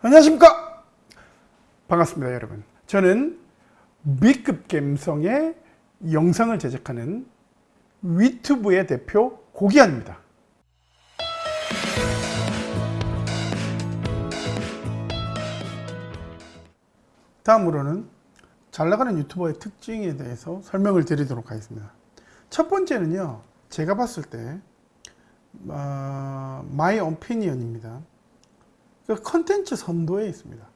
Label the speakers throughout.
Speaker 1: 안녕하십니까? 반갑습니다 여러분. 저는 B급 감성의 영상을 제작하는 위튜브의 대표 고기환입니다. 다음으로는 잘나가는 유튜버의 특징에 대해서 설명을 드리도록 하겠습니다. 첫 번째는요 제가 봤을 때 어, 오피니언입니다. 그 컨텐츠 선도에 있습니다.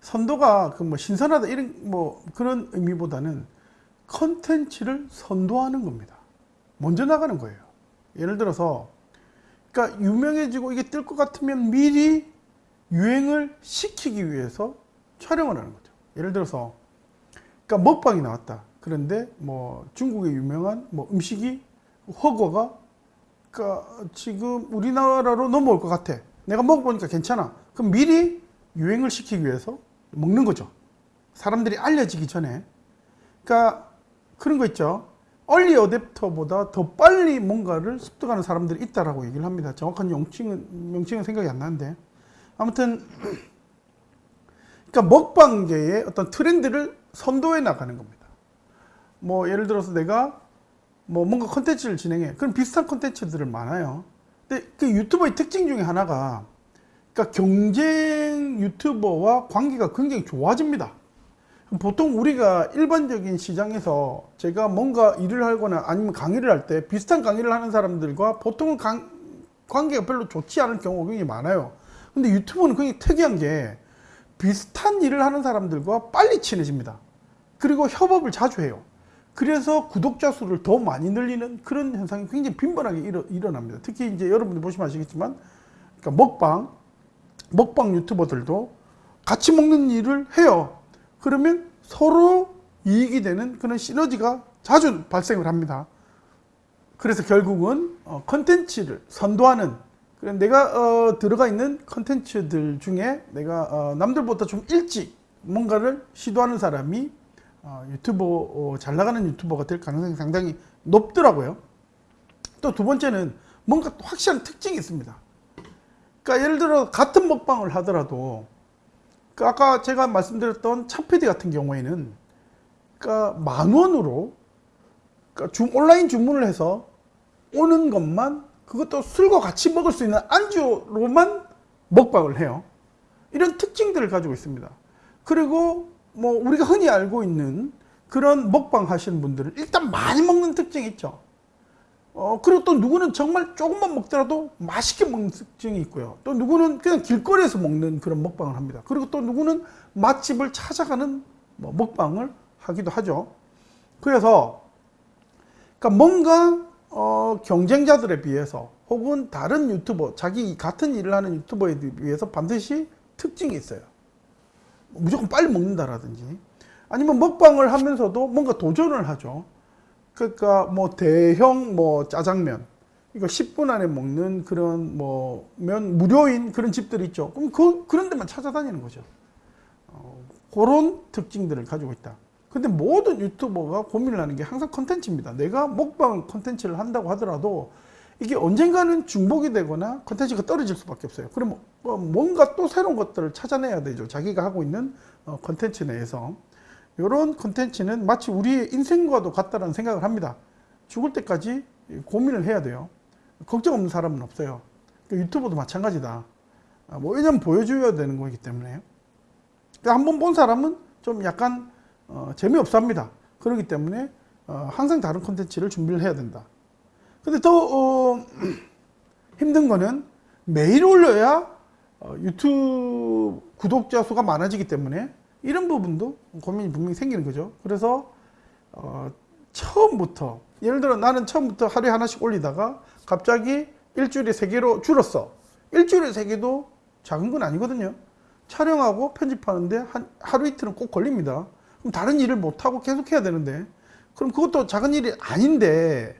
Speaker 1: 선도가 그 뭐 신선하다 이런 뭐 그런 의미보다는 컨텐츠를 선도하는 겁니다. 먼저 나가는 거예요. 예를 들어서 그러니까 유명해지고 이게 뜰 것 같으면 미리 유행을 시키기 위해서 촬영을 하는 거죠. 예를 들어서 그러니까 먹방이 나왔다. 그런데 뭐 중국의 유명한 뭐 음식이 허거가 그러니까 지금 우리나라로 넘어올 것 같아. 내가 먹어보니까 괜찮아. 그럼 미리 유행을 시키기 위해서 먹는 거죠. 사람들이 알려지기 전에. 그러니까 그런 거 있죠. 얼리 어댑터보다 더 빨리 뭔가를 습득하는 사람들이 있다라고 얘기를 합니다. 정확한 명칭은, 명칭은 생각이 안 나는데. 아무튼, 그러니까 먹방계의 어떤 트렌드를 선도해 나가는 겁니다. 뭐, 예를 들어서 내가 뭐 뭔가 컨텐츠를 진행해. 그럼 비슷한 컨텐츠들은 많아요. 근데 그 유튜버의 특징 중에 하나가 그러니까 경쟁 유튜버와 관계가 굉장히 좋아집니다. 보통 우리가 일반적인 시장에서 제가 뭔가 일을 하거나 아니면 강의를 할 때 비슷한 강의를 하는 사람들과 보통은 강, 관계가 별로 좋지 않을 경우가 굉장히 많아요. 근데 유튜브는 굉장히 특이한 게 비슷한 일을 하는 사람들과 빨리 친해집니다. 그리고 협업을 자주 해요. 그래서 구독자 수를 더 많이 늘리는 그런 현상이 굉장히 빈번하게 일어, 일어 납니다. 특히 이제 여러분들 보시면 아시겠지만 그러니까 먹방, 먹방 유튜버들도 같이 먹는 일을 해요. 그러면 서로 이익이 되는 그런 시너지가 자주 발생을 합니다. 그래서 결국은 어, 컨텐츠를 선도하는 내가 어, 들어가 있는 컨텐츠들 중에 내가 어, 남들보다 좀 일찍 뭔가를 시도하는 사람이 어, 유튜버 어, 잘 나가는 유튜버가 될 가능성이 상당히 높더라고요. 또 두 번째는 뭔가 확실한 특징이 있습니다. 그러니까 예를 들어 같은 먹방을 하더라도 그 아까 제가 말씀드렸던 차피디 같은 경우에는 그러니까 만 원으로 그러니까 주, 온라인 주문을 해서 오는 것만 그것도 술과 같이 먹을 수 있는 안주로만 먹방을 해요. 이런 특징들을 가지고 있습니다. 그리고 뭐 우리가 흔히 알고 있는 그런 먹방 하시는 분들은 일단 많이 먹는 특징이 있죠. 어, 그리고 또 누구는 정말 조금만 먹더라도 맛있게 먹는 특징이 있고요. 또 누구는 그냥 길거리에서 먹는 그런 먹방을 합니다. 그리고 또 누구는 맛집을 찾아가는 뭐 먹방을 하기도 하죠. 그래서 그러니까 뭔가 어, 경쟁자들에 비해서 혹은 다른 유튜버, 자기 같은 일을 하는 유튜버에 비해서 반드시 특징이 있어요. 무조건 빨리 먹는다라든지 아니면 먹방을 하면서도 뭔가 도전을 하죠. 그러니까 뭐 대형 뭐 짜장면 이거 10분 안에 먹는 그런 뭐 면 무료인 그런 집들이 있죠. 그럼 그 그런 데만 찾아다니는 거죠. 어, 그런 특징들을 가지고 있다. 근데 모든 유튜버가 고민을 하는 게 항상 컨텐츠입니다. 내가 먹방 컨텐츠를 한다고 하더라도 이게 언젠가는 중복이 되거나 컨텐츠가 떨어질 수밖에 없어요. 그럼 뭐 뭔가 또 새로운 것들을 찾아내야 되죠. 자기가 하고 있는 어, 컨텐츠 내에서. 이런 컨텐츠는 마치 우리의 인생과도 같다는 생각을 합니다. 죽을 때까지 고민을 해야 돼요. 걱정 없는 사람은 없어요. 그러니까 유튜버도 마찬가지다. 아, 뭐 왜냐면 보여줘야 되는 거기 때문에. 그러니까 한번 본 사람은 좀 약간 어, 재미없어 합니다. 그렇기 때문에 어, 항상 다른 컨텐츠를 준비를 해야 된다. 근데 더 어, 힘든 거는 매일 올려야 어, 유튜브 구독자 수가 많아지기 때문에 이런 부분도 고민이 분명히 생기는 거죠. 그래서 어, 처음부터 예를 들어 나는 처음부터 하루에 하나씩 올리다가 갑자기 일주일에 세 개로 줄었어. 일주일에 세 개도 작은 건 아니거든요. 촬영하고 편집하는데 한 하루 이틀은 꼭 걸립니다. 그럼 다른 일을 못하고 계속 해야 되는데 그럼 그것도 작은 일이 아닌데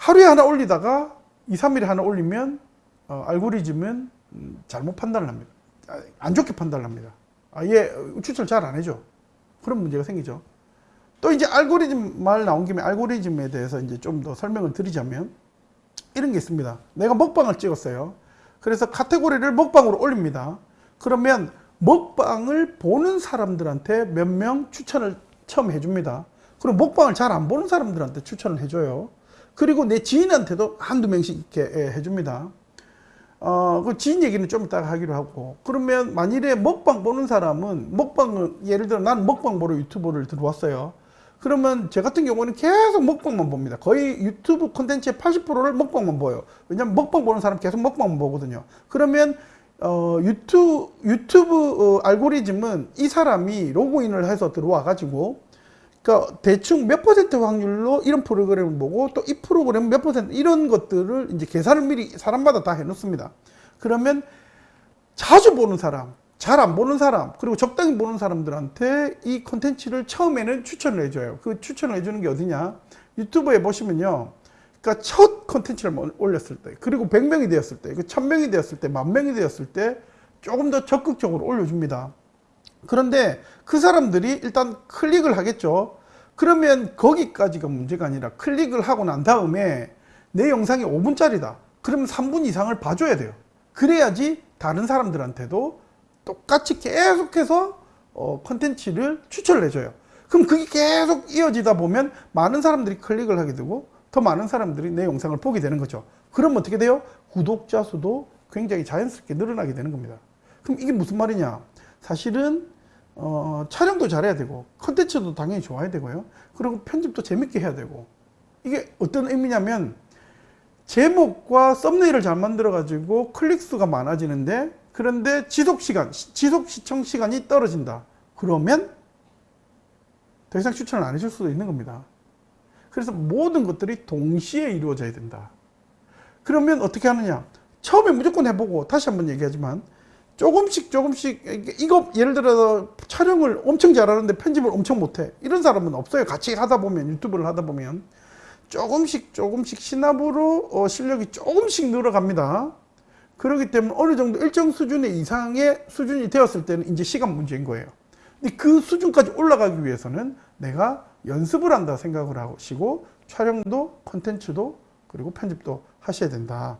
Speaker 1: 하루에 하나 올리다가 2, 3일에 하나 올리면 어, 알고리즘은 음, 잘못 판단을 합니다. 아, 안 좋게 판단을 합니다. 아예 추천 잘안 해줘. 그런 문제가 생기죠. 또 이제 알고리즘 말 나온 김에 알고리즘에 대해서 이제 좀 더 설명을 드리자면 이런 게 있습니다. 내가 먹방을 찍었어요. 그래서 카테고리를 먹방으로 올립니다. 그러면 먹방을 보는 사람들한테 몇 명 추천을 처음 해줍니다. 그리고 먹방을 잘 안 보는 사람들한테 추천을 해줘요. 그리고 내 지인한테도 한두 명씩 이렇게 예, 해줍니다. 어, 그 지인 얘기는 좀 이따가 하기로 하고. 그러면 만일에 먹방 보는 사람은 먹방을, 예를 들어 나는 먹방 보러 유튜브를 들어왔어요. 그러면 저 같은 경우는 계속 먹방만 봅니다. 거의 유튜브 콘텐츠의 80%를 먹방만 보여요. 왜냐면 먹방 보는 사람 계속 먹방만 보거든요. 그러면 어, 유튜브, 유튜브 어, 알고리즘은 이 사람이 로그인을 해서 들어와 가지고 그러니까 대충 몇 퍼센트 확률로 이런 프로그램을 보고 또 이 프로그램 몇 퍼센트 이런 것들을 이제 계산을 미리 사람마다 다 해놓습니다. 그러면 자주 보는 사람, 잘 안 보는 사람, 그리고 적당히 보는 사람들한테 이 콘텐츠를 처음에는 추천을 해줘요. 그 추천을 해주는 게 어디냐? 유튜브에 보시면요. 그러니까 첫 콘텐츠를 올렸을 때, 그리고 100명이 되었을 때, 그 1000명이 되었을 때, 만 명이 되었을 때 조금 더 적극적으로 올려줍니다. 그런데 그 사람들이 일단 클릭을 하겠죠. 그러면 거기까지가 문제가 아니라 클릭을 하고 난 다음에 내 영상이 5분짜리다. 그러면 3분 이상을 봐줘야 돼요. 그래야지 다른 사람들한테도 똑같이 계속해서 어, 컨텐츠를 추천을 해줘요. 그럼 그게 계속 이어지다 보면 많은 사람들이 클릭을 하게 되고 더 많은 사람들이 내 영상을 보게 되는 거죠. 그럼 어떻게 돼요? 구독자 수도 굉장히 자연스럽게 늘어나게 되는 겁니다. 그럼 이게 무슨 말이냐? 사실은 어, 촬영도 잘해야 되고 컨텐츠도 당연히 좋아야 되고요. 그리고 편집도 재밌게 해야 되고 이게 어떤 의미냐면 제목과 썸네일을 잘 만들어 가지고 클릭 수가 많아지는데 그런데 지속 시간, 지속 시청 시간이 떨어진다. 그러면 더 이상 추천을 안 해줄 수도 있는 겁니다. 그래서 모든 것들이 동시에 이루어져야 된다. 그러면 어떻게 하느냐? 처음에 무조건 해보고 다시 한번 얘기하지만 조금씩 조금씩 이거 예를 들어서 촬영을 엄청 잘하는데 편집을 엄청 못해. 이런 사람은 없어요. 같이 하다 보면 유튜브를 하다 보면. 조금씩 조금씩 시나브로 어, 실력이 조금씩 늘어갑니다. 그렇기 때문에 어느 정도 일정 수준의 이상의 수준이 되었을 때는 이제 시간 문제인 거예요. 근데 그 수준까지 올라가기 위해서는 내가 연습을 한다 생각을 하시고 촬영도 컨텐츠도 그리고 편집도 하셔야 된다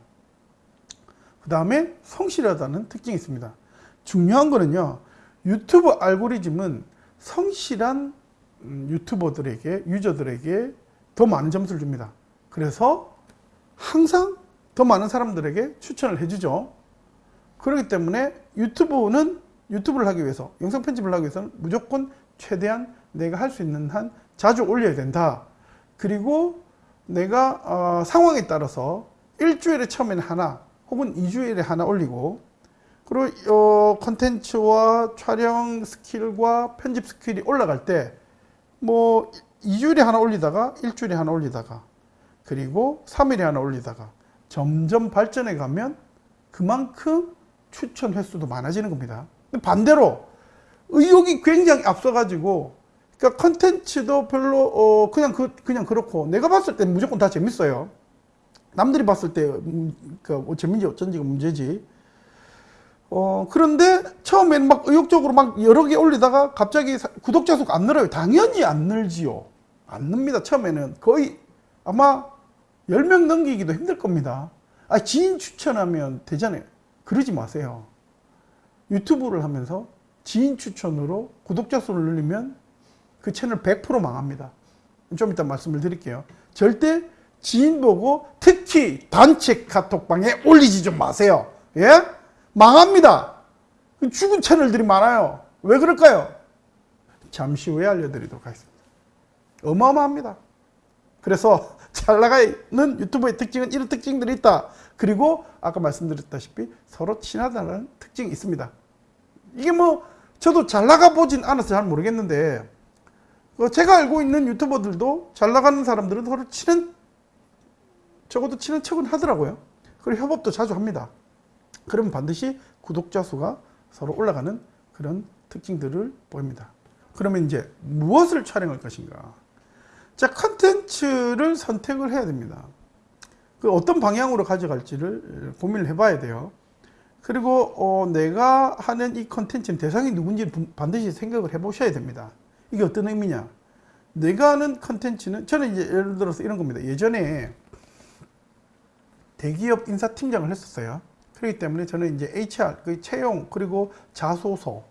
Speaker 1: 그 다음에 성실하다는 특징이 있습니다. 중요한 거는요. 유튜브 알고리즘은 성실한 음, 유튜버들에게 유저들에게 더 많은 점수를 줍니다. 그래서 항상 더 많은 사람들에게 추천을 해주죠. 그렇기 때문에 유튜브는 유튜브를 하기 위해서 영상 편집을 하기 위해서는 무조건 최대한 내가 할 수 있는 한 자주 올려야 된다. 그리고 내가 어, 상황에 따라서 일주일에 처음에는 하나 혹은 2주일에 하나 올리고 그리고 어, 컨텐츠와 촬영 스킬과 편집 스킬이 올라갈 때 뭐 2주일에 하나 올리다가 일주일에 하나 올리다가 그리고 3일에 하나 올리다가 점점 발전해 가면 그만큼 추천 횟수도 많아지는 겁니다. 반대로 의욕이 굉장히 앞서가지고 그러니까 컨텐츠도 별로 어 그냥 그 그냥 그렇고 내가 봤을 때 무조건 다 재밌어요. 남들이 봤을 때, 음, 그, 뭐 재민지 어쩐지가 문제지. 어, 그런데 처음엔 막 의욕적으로 막 여러 개 올리다가 갑자기 구독자 수가 안 늘어요. 당연히 안 늘지요. 안 늡니다. 처음에는 거의 아마 10명 넘기기도 힘들 겁니다. 아, 지인 추천하면 되잖아요. 그러지 마세요. 유튜브를 하면서 지인 추천으로 구독자 수를 늘리면 그 채널 100% 망합니다. 좀 이따 말씀을 드릴게요. 절대 지인 보고 특히 단체 카톡방에 올리지 좀 마세요. 예? 망합니다. 죽은 채널들이 많아요. 왜 그럴까요? 잠시 후에 알려드리도록 하겠습니다. 어마어마합니다. 그래서 잘 나가는 유튜브의 특징은 이런 특징들이 있다. 그리고 아까 말씀드렸다시피 서로 친하다는 특징이 있습니다. 이게 뭐 저도 잘 나가 보진 않아서 잘 모르겠는데 그 제가 알고 있는 유튜버들도 잘 나가는 사람들은 서로 친한 적어도 치는 척은 하더라고요. 그리고 협업도 자주 합니다. 그러면 반드시 구독자 수가 서로 올라가는 그런 특징들을 보입니다. 그러면 이제 무엇을 촬영할 것인가? 자, 컨텐츠를 선택을 해야 됩니다. 그 어떤 방향으로 가져갈지를 고민을 해봐야 돼요. 그리고 어, 내가 하는 이 컨텐츠는 대상이 누군지 반드시 생각을 해보셔야 됩니다. 이게 어떤 의미냐? 내가 하는 컨텐츠는 저는 이제 예를 들어서 이런 겁니다. 예전에 대기업 인사팀장을 했었어요. 그렇기 때문에 저는 이제 HR, 그 채용, 그리고 자소서,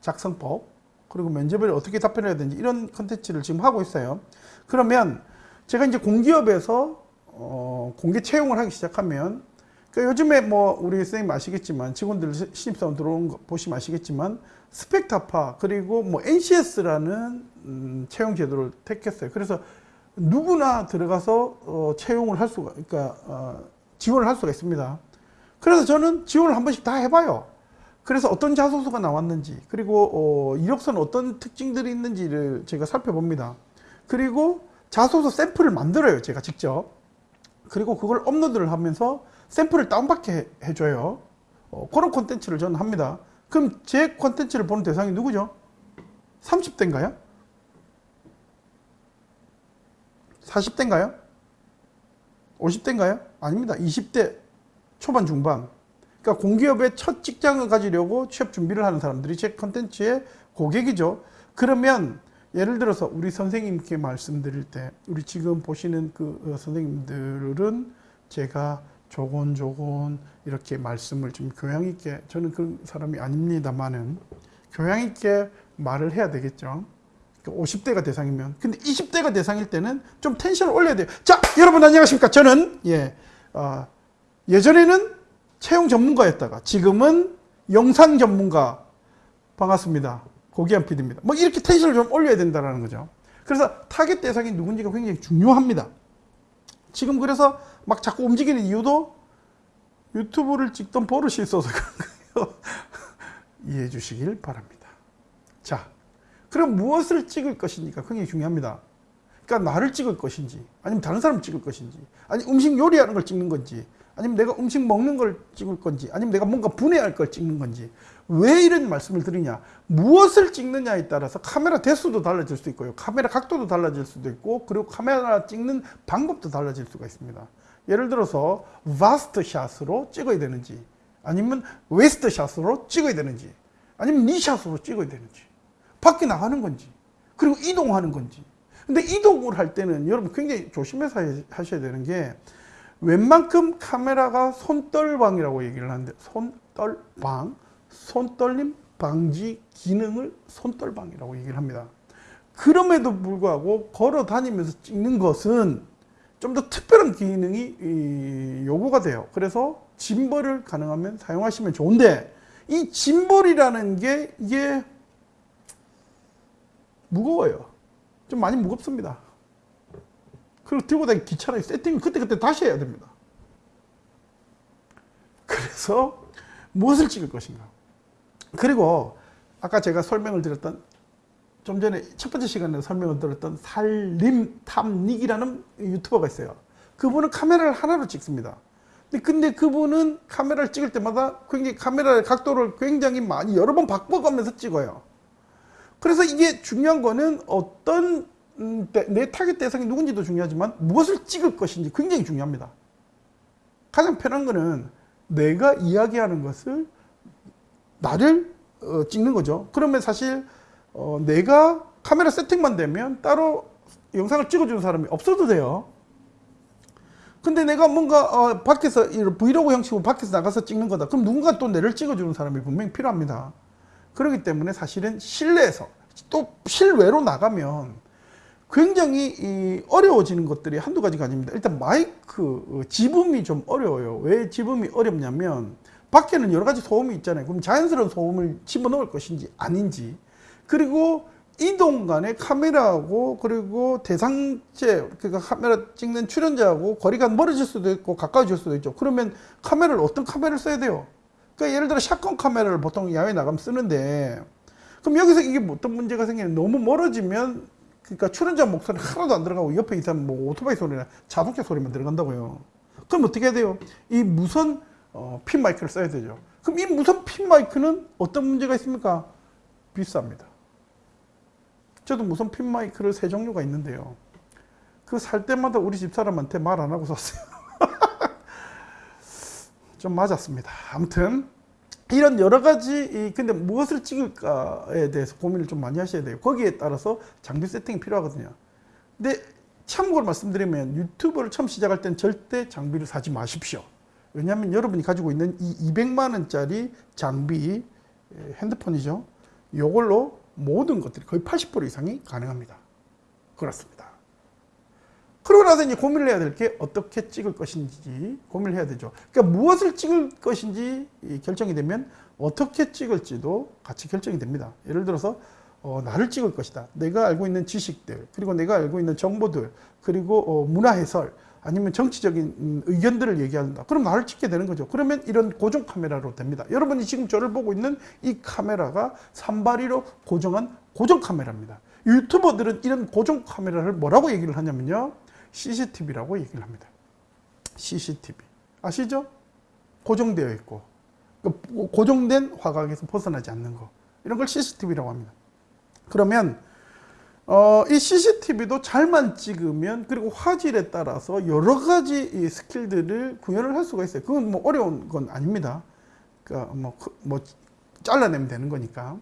Speaker 1: 작성법, 그리고 면접을 어떻게 답변해야 되는지 이런 컨텐츠를 지금 하고 있어요. 그러면 제가 이제 공기업에서 어, 공개 채용을 하기 시작하면 그러니까 요즘에 뭐 우리 선생님 아시겠지만 직원들 신입사원 들어온 거 보시면 아시겠지만 스펙타파 그리고 뭐 NCS라는 음, 채용 제도를 택했어요. 그래서 누구나 들어가서 어, 채용을 할 수가 그러니까 어, 지원을 할 수가 있습니다. 그래서 저는 지원을 한 번씩 다 해봐요. 그래서 어떤 자소서가 나왔는지 그리고 어, 이력서는 어떤 특징들이 있는지를 제가 살펴봅니다. 그리고 자소서 샘플을 만들어요. 제가 직접. 그리고 그걸 업로드를 하면서 샘플을 다운받게 해줘요. 어, 그런 콘텐츠를 저는 합니다. 그럼 제 콘텐츠를 보는 대상이 누구죠? 30대인가요? 40대인가요? 50대인가요? 아닙니다. 20대 초반 중반. 그러니까 공기업의 첫 직장을 가지려고 취업 준비를 하는 사람들이 제 컨텐츠의 고객이죠. 그러면 예를 들어서 우리 선생님께 말씀드릴 때 우리 지금 보시는 그 어, 선생님들은 제가 조곤조곤 이렇게 말씀을 좀 교양 있게 저는 그런 사람이 아닙니다만은 교양 있게 말을 해야 되겠죠. 50대가 대상이면 근데 20대가 대상일 때는 좀 텐션을 올려야 돼요. 자, 여러분 안녕하십니까? 저는 예 어, 예전에는 채용 전문가였다가 지금은 영상 전문가 반갑습니다. 고기한 PD입니다. 뭐 이렇게 텐션을 좀 올려야 된다는 거죠. 그래서 타겟 대상이 누군지가 굉장히 중요합니다. 지금 그래서 막 자꾸 움직이는 이유도 유튜브를 찍던 버릇이 있어서 그런 거예요. 이해해 주시길 바랍니다. 자, 그럼 무엇을 찍을 것인가 굉장히 중요합니다. 그러니까 나를 찍을 것인지, 아니면 다른 사람 찍을 것인지, 아니 음식 요리하는 걸 찍는 건지, 아니면 내가 음식 먹는 걸 찍을 건지, 아니면 내가 뭔가 분해할 걸 찍는 건지. 왜 이런 말씀을 드리냐? 무엇을 찍느냐에 따라서 카메라 대수도 달라질 수 있고요. 카메라 각도도 달라질 수도 있고, 그리고 카메라 찍는 방법도 달라질 수가 있습니다. 예를 들어서 bust shot으로 찍어야 되는지, 아니면 waist shot으로 찍어야 되는지, 아니면 knee shot으로 찍어야 되는지, 밖에 나가는 건지, 그리고 이동하는 건지. 근데 이동을 할 때는 여러분 굉장히 조심해서 하셔야 되는 게 웬만큼 카메라가 손떨방이라고 얘기를 하는데 손떨방, 손떨림 방지 기능을 손떨방이라고 얘기를 합니다. 그럼에도 불구하고 걸어 다니면서 찍는 것은 좀 더 특별한 기능이 요구가 돼요. 그래서 짐벌을 가능하면 사용하시면 좋은데 이 짐벌이라는 게 이게 무거워요. 좀 많이 무겁습니다. 그리고 들고 다니기 귀찮아요. 세팅을 그때그때 다시 해야 됩니다. 그래서 무엇을 찍을 것인가. 그리고 아까 제가 설명을 드렸던 좀 전에 첫 번째 시간에 설명을 드렸던 살림탐닉이라는 유튜버가 있어요. 그분은 카메라를 하나로 찍습니다. 근데 그분은 카메라를 찍을 때마다 굉장히 카메라의 각도를 굉장히 많이 여러 번 바꿔가면서 찍어요. 그래서 이게 중요한 거는 어떤 음, 내 타겟 대상이 누군지도 중요하지만 무엇을 찍을 것인지 굉장히 중요합니다. 가장 편한 거는 내가 이야기하는 것을 나를 어, 찍는 거죠. 그러면 사실 어, 내가 카메라 세팅만 되면 따로 영상을 찍어주는 사람이 없어도 돼요. 근데 내가 뭔가 어, 밖에서 브이로그 형식으로 밖에서 나가서 찍는 거다. 그럼 누군가 또 내를 찍어주는 사람이 분명히 필요합니다. 그렇기 때문에 사실은 실내에서 또 실외로 나가면 굉장히 어려워지는 것들이 한두 가지가 아닙니다. 일단 마이크 어, 지음이 좀 어려워요. 왜 지음이 어렵냐면 밖에는 여러 가지 소음이 있잖아요. 그럼 자연스러운 소음을 집어넣을 것인지 아닌지 그리고 이동 간에 카메라하고 그리고 대상체 그러니까 카메라 찍는 출연자하고 거리가 멀어질 수도 있고 가까워질 수도 있죠. 그러면 카메라를 어떤 카메라를 써야 돼요? 그러니까 예를 들어 샷건 카메라를 보통 야외 나가면 쓰는데 그럼 여기서 이게 어떤 문제가 생기는 너무 멀어지면 그러니까 출연자 목소리 하나도 안 들어가고 옆에 있는 뭐 오토바이 소리나 자동차 소리만 들어간다고요. 그럼 어떻게 해야 돼요? 이 무선 어, 핀 마이크를 써야 되죠. 그럼 이 무선 핀 마이크는 어떤 문제가 있습니까? 비쌉니다. 저도 무선 핀 마이크를 세 종류가 있는데요. 그 살 때마다 우리 집 사람한테 말 안 하고 샀어요. 좀 맞았습니다. 아무튼 이런 여러 가지 근데 무엇을 찍을까에 대해서 고민을 좀 많이 하셔야 돼요. 거기에 따라서 장비 세팅이 필요하거든요. 근데 참고로 말씀드리면 유튜브를 처음 시작할 땐 절대 장비를 사지 마십시오. 왜냐하면 여러분이 가지고 있는 이 200만 원짜리 장비 에, 핸드폰이죠. 이걸로 모든 것들이 거의 80% 이상이 가능합니다. 그렇습니다. 그러고 나서 이제 고민을 해야 될 게 어떻게 찍을 것인지 고민을 해야 되죠. 그러니까 무엇을 찍을 것인지 결정이 되면 어떻게 찍을지도 같이 결정이 됩니다. 예를 들어서 어, 나를 찍을 것이다. 내가 알고 있는 지식들, 그리고 내가 알고 있는 정보들, 그리고 어, 문화 해설, 아니면 정치적인 음, 의견들을 얘기한다. 그럼 나를 찍게 되는 거죠. 그러면 이런 고정 카메라로 됩니다. 여러분이 지금 저를 보고 있는 이 카메라가 산발이로 고정한 고정 카메라입니다. 유튜버들은 이런 고정 카메라를 뭐라고 얘기를 하냐면요. CCTV라고 얘기를 합니다. CCTV. 아시죠? 고정되어 있고 그러니까 고정된 화각에서 벗어나지 않는 거. 이런 걸 CCTV라고 합니다. 그러면 어, 이 CCTV도 잘만 찍으면 그리고 화질에 따라서 여러 가지 이 스킬들을 구현을 할 수가 있어요. 그건 뭐 어려운 건 아닙니다. 그러니까 뭐, 뭐 잘라내면 되는 거니까.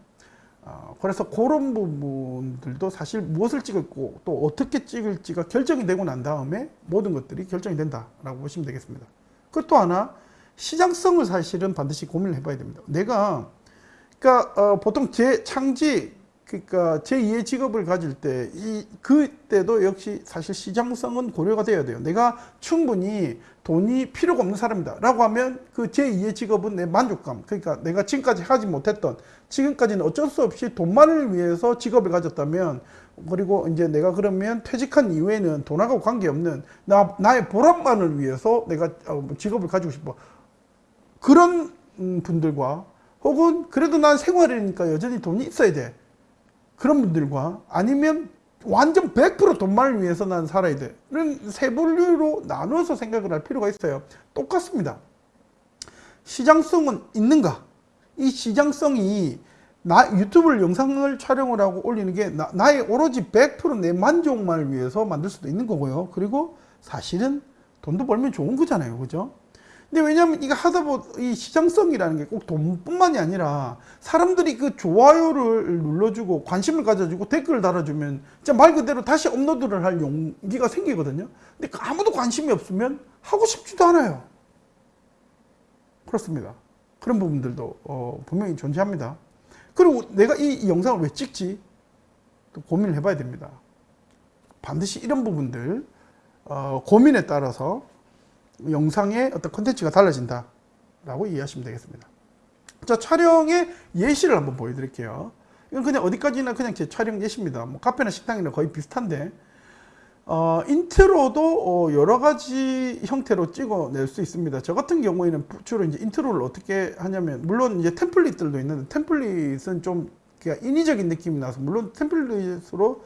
Speaker 1: 어, 그래서 그런 부분들도 사실 무엇을 찍을고 또 어떻게 찍을지가 결정이 되고 난 다음에 모든 것들이 결정이 된다라고 보시면 되겠습니다. 또 하나 시장성을 사실은 반드시 고민을 해봐야 됩니다. 내가 그러니까 어, 보통 제 창직 그러니까 제2의 직업을 가질 때 이 그때도 역시 사실 시장성은 고려가 돼야 돼요. 내가 충분히 돈이 필요가 없는 사람이다 라고 하면 그 제2의 직업은 내 만족감 그러니까 내가 지금까지 하지 못했던 지금까지는 어쩔 수 없이 돈만을 위해서 직업을 가졌다면 그리고 이제 내가 그러면 퇴직한 이후에는 돈하고 관계없는 나, 나의 보람만을 위해서 내가 어, 직업을 가지고 싶어 그런 음, 분들과 혹은 그래도 난 생활이니까 여전히 돈이 있어야 돼 그런 분들과 아니면 완전 100% 돈만을 위해서 난 살아야 돼. 이런 세 분류로 나누어서 생각을 할 필요가 있어요. 똑같습니다. 시장성은 있는가? 이 시장성이 나 유튜브를 영상을 촬영을 하고 올리는 게 나, 나의 오로지 100%내 만족만을 위해서 만들 수도 있는 거고요. 그리고 사실은 돈도 벌면 좋은 거잖아요. 그죠? 근데 왜냐하면 이거 하다 보이 시장성이라는 게 꼭 돈뿐만이 아니라 사람들이 그 좋아요를 눌러주고 관심을 가져주고 댓글을 달아주면 진짜 말 그대로 다시 업로드를 할 용기가 생기거든요. 근데 그 아무도 관심이 없으면 하고 싶지도 않아요. 그렇습니다. 그런 부분들도 어, 분명히 존재합니다. 그리고 내가 이, 이 영상을 왜 찍지? 또 고민을 해봐야 됩니다. 반드시 이런 부분들 어, 고민에 따라서 영상의 어떤 컨텐츠가 달라진다 라고 이해하시면 되겠습니다. 자 촬영의 예시를 한번 보여드릴게요. 이건 그냥 어디까지나 그냥 제 촬영 예시입니다. 뭐 카페나 식당이나 거의 비슷한데 어, 인트로도 어, 여러 가지 형태로 찍어낼 수 있습니다. 저 같은 경우에는 주로 이제 인트로를 어떻게 하냐면, 물론 이제 템플릿들도 있는데, 템플릿은 좀 인위적인 느낌이 나서, 물론 템플릿으로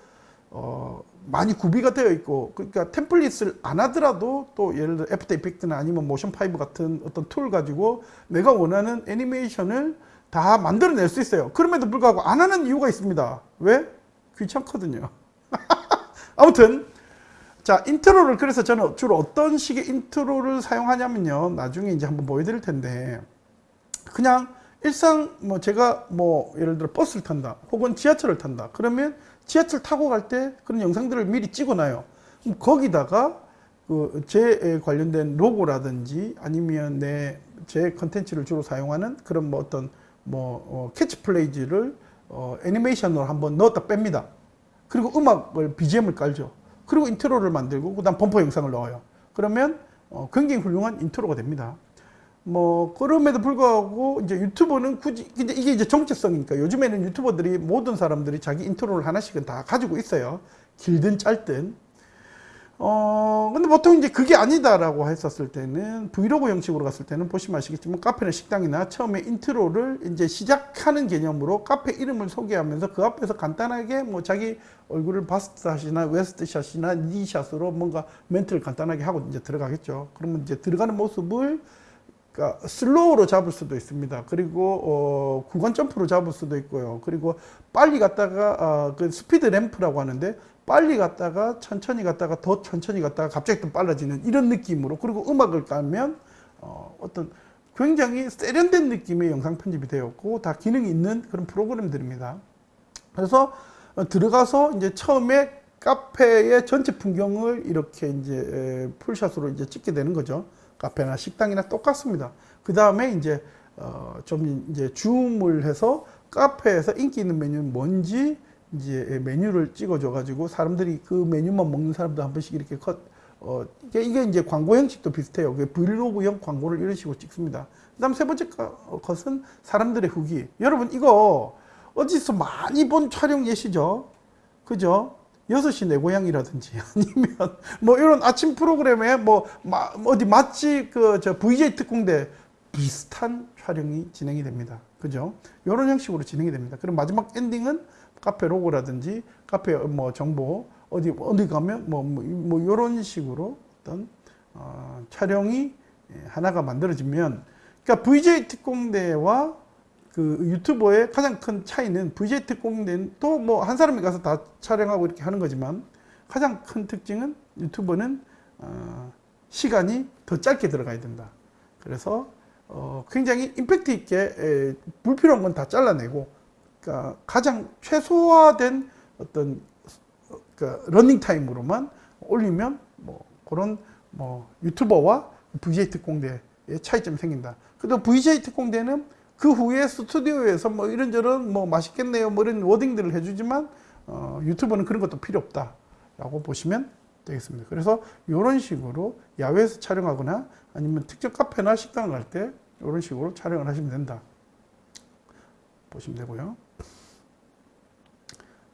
Speaker 1: 어, 많이 구비가 되어 있고 그러니까 템플릿을 안 하더라도 또 예를 들어 After Effect나 아니면 Motion five 같은 어떤 툴 가지고 내가 원하는 애니메이션을 다 만들어낼 수 있어요. 그럼에도 불구하고 안 하는 이유가 있습니다. 왜? 귀찮거든요. 아무튼 자 인트로를 그래서 저는 주로 어떤 식의 인트로를 사용하냐면요. 나중에 이제 한번 보여드릴 텐데 그냥 일상 뭐 제가 뭐 예를 들어 버스를 탄다 혹은 지하철을 탄다. 그러면 지하철 타고 갈 때 그런 영상들을 미리 찍어놔요. 거기다가 그 제 관련된 로고라든지 아니면 내 제 컨텐츠를 주로 사용하는 그런 뭐 어떤 뭐 어, 캐치프레이즈를 어, 애니메이션으로 한번 넣었다 뺍니다. 그리고 음악을 BGM을 깔죠. 그리고 인트로를 만들고 그다음 범퍼 영상을 넣어요. 그러면 어, 굉장히 훌륭한 인트로가 됩니다. 뭐 그럼에도 불구하고 이제 유튜버는 굳이 근데 이게 이제 정체성이니까 요즘에는 유튜버들이 모든 사람들이 자기 인트로를 하나씩은 다 가지고 있어요. 길든 짧든. 어 근데 보통 이제 그게 아니다라고 했었을 때는 브이로그 형식으로 갔을 때는 보시면 아시겠지만 카페나 식당이나 처음에 인트로를 이제 시작하는 개념으로 카페 이름을 소개하면서 그 앞에서 간단하게 뭐 자기 얼굴을 bust shot이나 waist shot이나 knee shot으로 뭔가 멘트를 간단하게 하고 이제 들어가겠죠. 그러면 이제 들어가는 모습을 그러니까 슬로우로 잡을 수도 있습니다. 그리고 어, 구간 점프로 잡을 수도 있고요. 그리고 빨리 갔다가 어, 그 speed ramp라고 하는데 빨리 갔다가 천천히 갔다가 더 천천히 갔다가 갑자기 또 빨라지는 이런 느낌으로 그리고 음악을 깔면 어, 어떤 굉장히 세련된 느낌의 영상 편집이 되었고 다 기능이 있는 그런 프로그램들입니다. 그래서 어, 들어가서 이제 처음에 카페의 전체 풍경을 이렇게 이제 풀샷으로 이제 찍게 되는 거죠. 카페나 식당이나 똑같습니다. 그 다음에 이제 어, 좀 이제 줌을 해서 카페에서 인기 있는 메뉴는 뭔지 이제 메뉴를 찍어줘 가지고 사람들이 그 메뉴만 먹는 사람도 한 번씩 이렇게 컷 어, 이게, 이제 광고 형식도 비슷해요. 그 브이로그형 광고를 이런 식으로 찍습니다. 그 다음 세 번째 거- 것은 사람들의 후기. 여러분, 이거 어디서 많이 본 촬영 예시죠? 그죠? 6시 내 고향이라든지 아니면 뭐 이런 아침 프로그램에 뭐 마- 어디 맛집 그 저 VJ 특공대 비슷한 촬영이 진행이 됩니다. 그죠? 이런 형식으로 진행이 됩니다. 그럼 마지막 엔딩은 카페 로고라든지 카페 뭐 정보 어디 어디 가면 뭐뭐 이런 식으로 어떤 어, 촬영이 예, 하나가 만들어지면 그러니까 VJ 특공대와 그 유튜버의 가장 큰 차이는 VJ 특공대는 또 뭐 한 사람이 가서 다 촬영하고 이렇게 하는 거지만 가장 큰 특징은 유튜버는 어, 시간이 더 짧게 들어가야 된다. 그래서 어, 굉장히 임팩트 있게 에, 불필요한 건 다 잘라내고 그러니까 가장 최소화된 어떤 어, 그 러닝 타임으로만 올리면 뭐 그런 뭐 유튜버와 VJ 특공대의 차이점이 생긴다. 그래도 VJ 특공대는 그 후에 스튜디오에서 뭐 이런저런 뭐 맛있겠네요 뭐 이런 워딩들을 해주지만 어, 유튜버는 그런 것도 필요 없다 라고 보시면 되겠습니다. 그래서 이런 식으로 야외에서 촬영하거나 아니면 특정 카페나 식당 갈 때 이런 식으로 촬영을 하시면 된다. 보시면 되고요.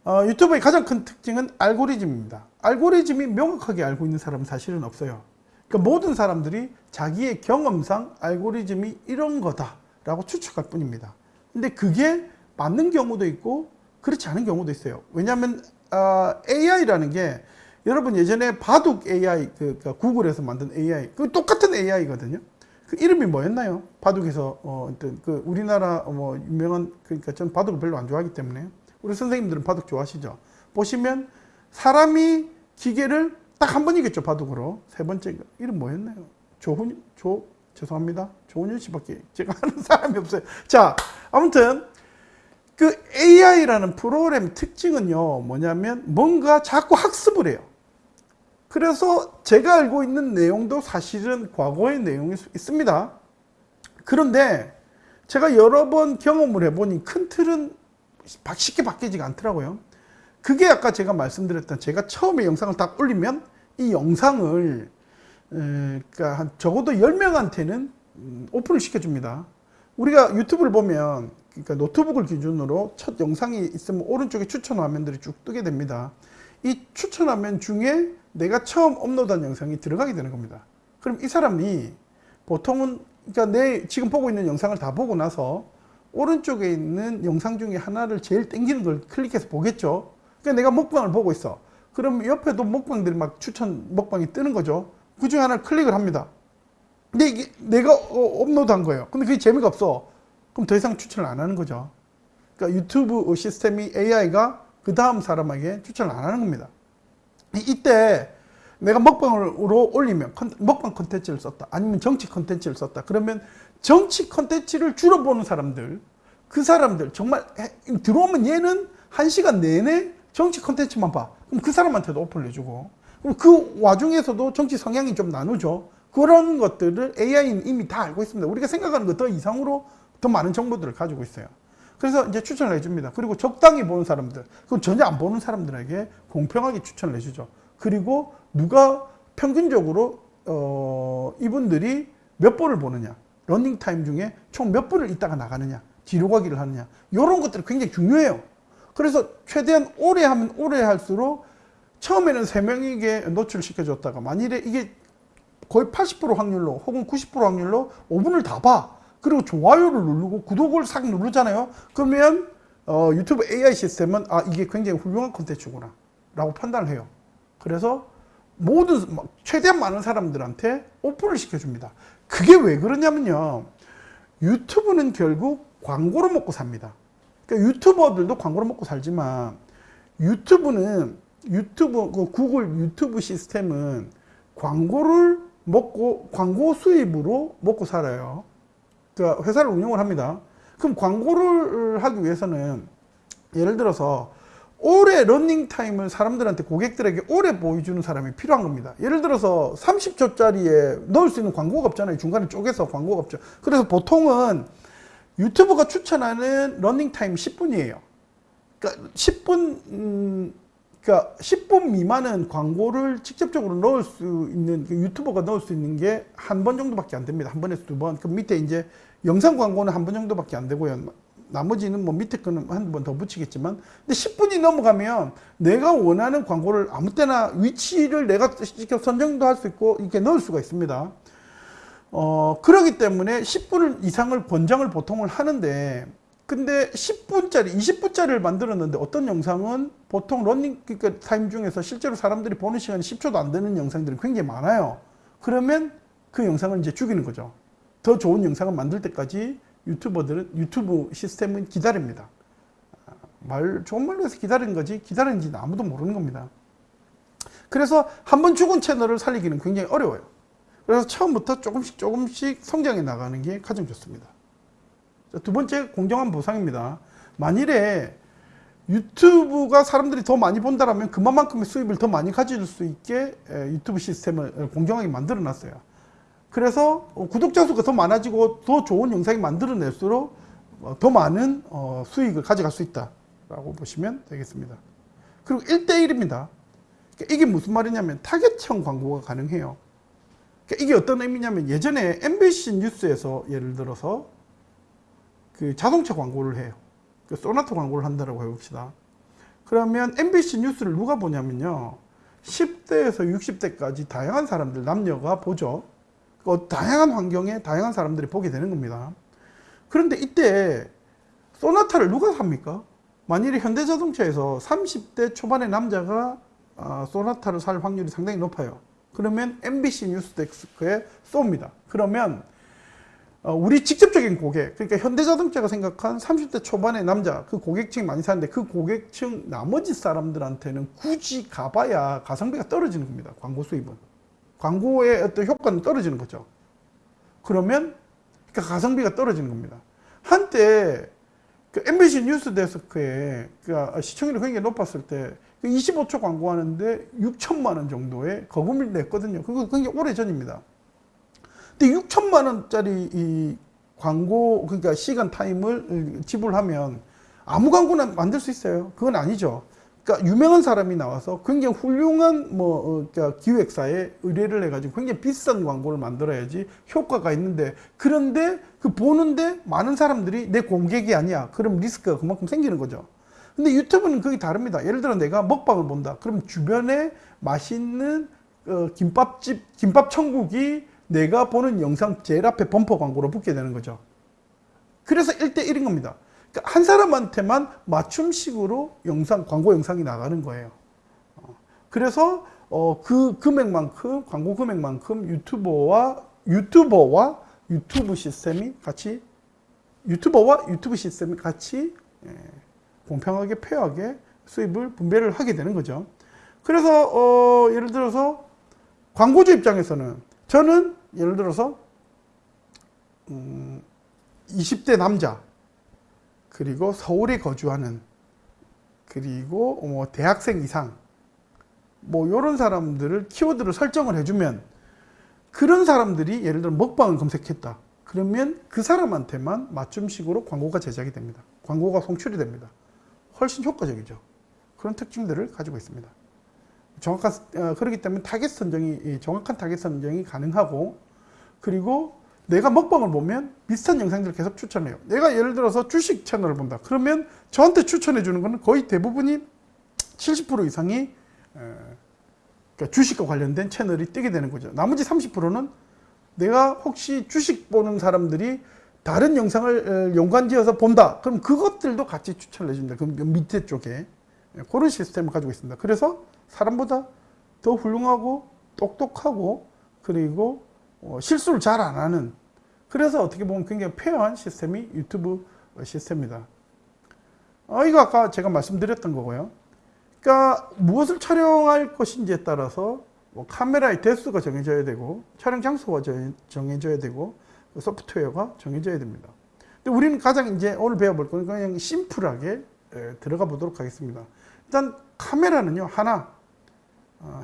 Speaker 1: 어, 유튜브의 가장 큰 특징은 알고리즘입니다. 알고리즘이 명확하게 알고 있는 사람은 사실은 없어요. 그러니까 모든 사람들이 자기의 경험상 알고리즘이 이런 거다 라고 추측할 뿐입니다. 근데 그게 맞는 경우도 있고 그렇지 않은 경우도 있어요. 왜냐하면 아, AI라는 게 여러분 예전에 바둑 AI 그, 그 구글에서 만든 AI 그 똑같은 AI거든요. 그 이름이 뭐였나요? 바둑에서 어, 그 우리나라 뭐 유명한 그러니까 전 바둑을 별로 안 좋아하기 때문에 우리 선생님들은 바둑 좋아하시죠? 보시면 사람이 기계를 딱 한 번 이겼죠 바둑으로 세 번째 이름 뭐였나요? 조훈 조 죄송합니다 조훈현 씨밖에 제가 아는 사람이 없어요. 자 아무튼 그 AI라는 프로그램 특징은요 뭐냐면 뭔가 자꾸 학습을 해요. 그래서 제가 알고 있는 내용도 사실은 과거의 내용이 있습니다. 그런데 제가 여러 번 경험을 해보니 큰 틀은 쉽게 바뀌지가 않더라고요. 그게 아까 제가 말씀드렸던 제가 처음에 영상을 딱 올리면 이 영상을 에, 그러니까 한 적어도 10명한테는 음, 오픈을 시켜줍니다. 우리가 유튜브를 보면 그러니까 노트북을 기준으로 첫 영상이 있으면 오른쪽에 추천 화면들이 쭉 뜨게 됩니다. 이 추천 화면 중에 내가 처음 업로드한 영상이 들어가게 되는 겁니다. 그럼 이 사람이 보통은 그러니까 내 지금 보고 있는 영상을 다 보고 나서 오른쪽에 있는 영상 중에 하나를 제일 땡기는 걸 클릭해서 보겠죠. 그러니까 내가 먹방을 보고 있어. 그럼 옆에도 먹방들이 막 추천 먹방이 뜨는 거죠. 그 중에 하나를 클릭을 합니다. 근데 이게 내가 어, 업로드한 거예요. 근데 그게 재미가 없어. 그럼 더 이상 추천을 안 하는 거죠. 그러니까 유튜브 시스템이 AI가 그 다음 사람에게 추천을 안 하는 겁니다. 이- 이때 내가 먹방으로 올리면 컨- 먹방 컨텐츠를 썼다. 아니면 정치 컨텐츠를 썼다. 그러면 정치 컨텐츠를 주로 보는 사람들, 그 사람들 정말 해- 들어오면 얘는 한 시간 내내 정치 컨텐츠만 봐. 그럼 그 사람한테도 오픈을 해주고. 그럼 그 와중에서도 정치 성향이 좀 나누죠. 그런 것들을 AI는 이미 다 알고 있습니다. 우리가 생각하는 것 더 이상으로 더 많은 정보들을 가지고 있어요. 그래서 이제 추천을 해줍니다. 그리고 적당히 보는 사람들, 그럼 전혀 안 보는 사람들에게 공평하게 추천을 해주죠. 그리고 누가 평균적으로 어, 이분들이 몇 번을 보느냐, 러닝 타임 중에 총 몇 분을 있다가 나가느냐, 뒤로 가기를 하느냐, 이런 것들이 굉장히 중요해요. 그래서 최대한 오래 하면 오래 할수록 처음에는 세 명에게 노출을 시켜줬다가 만일에 이게 거의 80% 확률로 혹은 90% 확률로 5분을 다 봐. 그리고 좋아요를 누르고 구독을 싹 누르잖아요. 그러면 어, 유튜브 AI 시스템은 아 이게 굉장히 훌륭한 콘텐츠구나 라고 판단을 해요. 그래서 모든 막 최대한 많은 사람들한테 오픈을 시켜줍니다. 그게 왜 그러냐면요. 유튜브는 결국 광고로 먹고 삽니다. 그러니까 유튜버들도 광고로 먹고 살지만 유튜브는 유튜브 그 구글 유튜브 시스템은 광고를 먹고 광고 수입으로 먹고 살아요. 그러니까 회사를 운영을 합니다. 그럼 광고를 하기 위해서는 예를 들어서 오래 러닝 타임을 사람들한테 고객들에게 오래 보여주는 사람이 필요한 겁니다. 예를 들어서 30초짜리에 넣을 수 있는 광고가 없잖아요. 중간에 쪼개서 광고가 없죠. 그래서 보통은 유튜브가 추천하는 러닝 타임 10분이에요. 그러니까 10분 음, 그러니까 10분 미만은 광고를 직접적으로 넣을 수 있는 그 유튜버가 넣을 수 있는 게 한 번 정도밖에 안 됩니다. 한 번에서 두 번. 그 밑에 이제 영상 광고는 한 번 정도밖에 안 되고요. 나머지는 뭐 밑에 거는 한 번 더 붙이겠지만 근데 10분이 넘어가면 내가 원하는 광고를 아무 때나 위치를 내가 직접 선정도 할 수 있고 이렇게 넣을 수가 있습니다. 어, 그러기 때문에 10분 이상을 권장을 보통을 하는데 근데 10분짜리, 20분짜리를 만들었는데 어떤 영상은 보통 런닝 그러니까 타임 중에서 실제로 사람들이 보는 시간이 10초도 안 되는 영상들이 굉장히 많아요. 그러면 그 영상을 이제 죽이는 거죠. 더 좋은 영상을 만들 때까지 유튜버들은 유튜브 시스템은 기다립니다. 아, 말 좋은 말로 해서 기다리는 거지 기다리는지는 아무도 모르는 겁니다. 그래서 한 번 죽은 채널을 살리기는 굉장히 어려워요. 그래서 처음부터 조금씩 조금씩 성장해 나가는 게 가장 좋습니다. 두 번째 공정한 보상입니다. 만일에 유튜브가 사람들이 더 많이 본다면 그만큼의 수입을 더 많이 가질 수 있게 유튜브 시스템을 공정하게 만들어 놨어요. 그래서 구독자 수가 더 많아지고 더 좋은 영상이 만들어낼수록 어, 더 많은 어, 수익을 가져갈 수 있다라고 보시면 되겠습니다. 그리고 1대1입니다. 그러니까 이게 무슨 말이냐면 타겟형 광고가 가능해요. 그러니까 이게 어떤 의미냐면 예전에 MBC 뉴스에서 예를 들어서 그 자동차 광고를 해요. 그 소나타 광고를 한다고 해봅시다. 그러면 MBC 뉴스를 누가 보냐면요. 10대에서 60대까지 다양한 사람들, 남녀가 보죠. 그 다양한 환경에 다양한 사람들이 보게 되는 겁니다. 그런데 이때 소나타를 누가 삽니까? 만일에 현대자동차에서 30대 초반의 남자가 어, 소나타를 살 확률이 상당히 높아요. 그러면 MBC 뉴스데스크에 쏩니다. 그러면 어, 우리 직접적인 고객, 그러니까 현대자동차가 생각한 30대 초반의 남자, 그 고객층이 많이 사는데 그 고객층 나머지 사람들한테는 굳이 가봐야 가성비가 떨어지는 겁니다. 광고 수입은. 광고의 어떤 효과는 떨어지는 거죠. 그러면 그러니까 가성비가 떨어지는 겁니다. 한때 그 MBC 뉴스 데스크에 그러니까 시청률이 굉장히 높았을 때 25초 그 광고하는데 6천만 원 정도의 거금을 냈거든요. 그거 굉장히 오래 전입니다. 근데 6천만 원짜리 이 광고 그러니까 시간 타임을 지불하면 아무 광고나 만들 수 있어요. 그건 아니죠. 그러니까 유명한 사람이 나와서 굉장히 훌륭한 뭐 어, 그러니까 기획사에 의뢰를 해가지고 굉장히 비싼 광고를 만들어야지 효과가 있는데 그런데 그 보는데 많은 사람들이 내 공객이 아니야. 그럼 리스크가 그만큼 생기는 거죠. 근데 유튜브는 그게 다릅니다. 예를 들어 내가 먹방을 본다. 그럼 주변에 맛있는 어, 김밥집, 김밥 천국이 내가 보는 영상 제일 앞에 범퍼 광고로 붙게 되는 거죠. 그래서 1대1인 겁니다. 그러니까 한 사람한테만 맞춤식으로 영상, 광고 영상이 나가는 거예요. 어, 그래서 어, 그 금액만큼, 광고 금액만큼 유튜버와, 유튜버와 유튜브 시스템이 같이, 유튜버와 유튜브 시스템이 같이 예, 공평하게, 페어하게 수입을 분배를 하게 되는 거죠. 그래서, 어, 예를 들어서 광고주 입장에서는 저는 예를 들어서 음, 20대 남자 그리고 서울에 거주하는 그리고 뭐 대학생 이상 뭐 이런 사람들을 키워드를 설정을 해주면 그런 사람들이 예를 들어 먹방을 검색했다. 그러면 그 사람한테만 맞춤식으로 광고가 제작이 됩니다. 광고가 송출이 됩니다. 훨씬 효과적이죠. 그런 특징들을 가지고 있습니다 정확한 어, 그렇기 때문에 타겟 선정이 정확한 타겟 선정이 가능하고 그리고 내가 먹방을 보면 비슷한 영상들을 계속 추천해요. 내가 예를 들어서 주식 채널을 본다. 그러면 저한테 추천해 주는 것은 거의 대부분이 70% 이상이 그러니까 주식과 관련된 채널이 뜨게 되는 거죠. 나머지 30%는 내가 혹시 주식 보는 사람들이 다른 영상을 연관지어서 본다. 그럼 그것들도 같이 추천을 해준다. 그 밑에 쪽에 그런 시스템을 가지고 있습니다. 그래서 사람보다 더 훌륭하고 똑똑하고 그리고 어, 실수를 잘 안 하는 그래서 어떻게 보면 굉장히 페어한 시스템이 유튜브 시스템입니다. 어, 이거 아까 제가 말씀드렸던 거고요. 그러니까 무엇을 촬영할 것인지에 따라서 뭐 카메라의 대수가 정해져야 되고 촬영 장소가 정해져야 되고 소프트웨어가 정해져야 됩니다. 근데 우리는 가장 이제 오늘 배워볼 거는 그냥 심플하게 들어가 보도록 하겠습니다. 일단 카메라는요 하나 어,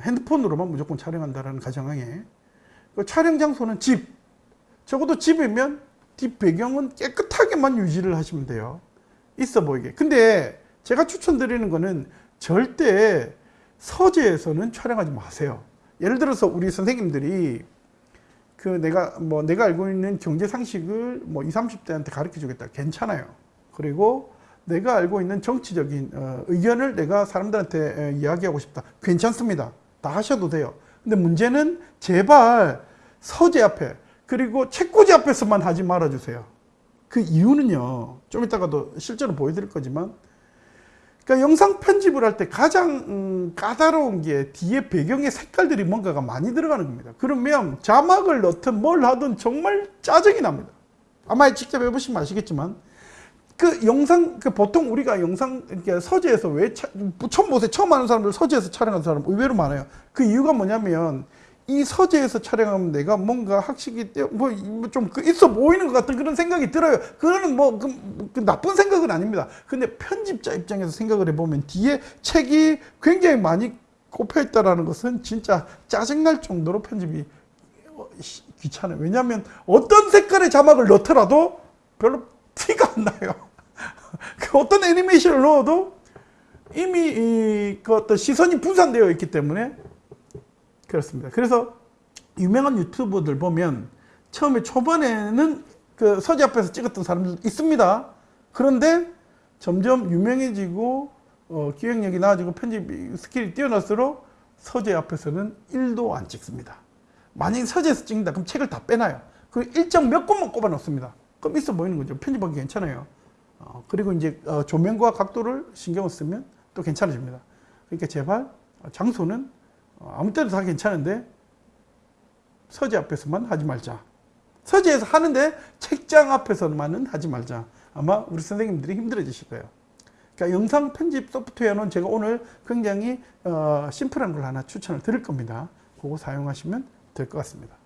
Speaker 1: 핸드폰으로만 무조건 촬영한다라는 가정하에. 그 촬영 장소는 집. 적어도 집이면 뒷 배경은 깨끗하게만 유지를 하시면 돼요. 있어 보이게. 근데 제가 추천드리는 거는 절대 서재에서는 촬영하지 마세요. 예를 들어서 우리 선생님들이 그 내가 뭐 내가 알고 있는 경제 상식을 뭐 20, 30대한테 가르쳐 주겠다. 괜찮아요. 그리고 내가 알고 있는 정치적인 어, 의견을 내가 사람들한테 에, 이야기하고 싶다. 괜찮습니다. 다 하셔도 돼요. 근데 문제는 제발 서재 앞에 그리고 책꽂이 앞에서만 하지 말아 주세요. 그 이유는요 좀 이따가도 실제로 보여드릴 거지만 그러니까 영상 편집을 할 때 가장 음, 까다로운 게 뒤에 배경의 색깔들이 뭔가가 많이 들어가는 겁니다. 그러면 자막을 넣든 뭘 하든 정말 짜증이 납니다. 아마 직접 해보시면 아시겠지만 그 영상 그 보통 우리가 영상 이렇게 서재에서 왜 차, 처음 보세요? 처음 하는 사람들 서재에서 촬영하는 사람 의외로 많아요. 그 이유가 뭐냐면 이 서재에서 촬영하면 내가 뭔가 학식이 뭐좀 그 있어 보이는 것 같은 그런 생각이 들어요. 그거는 뭐 그, 그 나쁜 생각은 아닙니다. 근데 편집자 입장에서 생각을 해보면 뒤에 책이 굉장히 많이 꼽혀 있다라는 것은 진짜 짜증날 정도로 편집이 어, 귀찮아요. 왜냐하면 어떤 색깔의 자막을 넣더라도 별로 티가 안 나요 그 어떤 애니메이션을 넣어도 이미 이, 그 어떤 시선이 분산되어 있기 때문에 그렇습니다. 그래서 유명한 유튜버들 보면 처음에 초반에는 그 서재 앞에서 찍었던 사람들 있습니다. 그런데 점점 유명해지고 어, 기획력이 나아지고 편집 스킬이 뛰어날수록 서재 앞에서는 1도 안 찍습니다. 만약에 서재에서 찍는다 그럼 책을 다 빼놔요. 그 일정 몇 곳만 꼽아 놓습니다. 그럼 있어 보이는 거죠. 편집하기 괜찮아요. 어, 그리고 이제 어, 조명과 각도를 신경을 쓰면 또 괜찮아집니다. 그러니까 제발 장소는 어, 아무 때도 다 괜찮은데 서재 앞에서만 하지 말자. 서재에서 하는데 책장 앞에서만은 하지 말자. 아마 우리 선생님들이 힘들어지실 거예요. 그러니까 영상 편집 소프트웨어는 제가 오늘 굉장히 어, 심플한 걸 하나 추천을 드릴 겁니다. 그거 사용하시면 될 것 같습니다.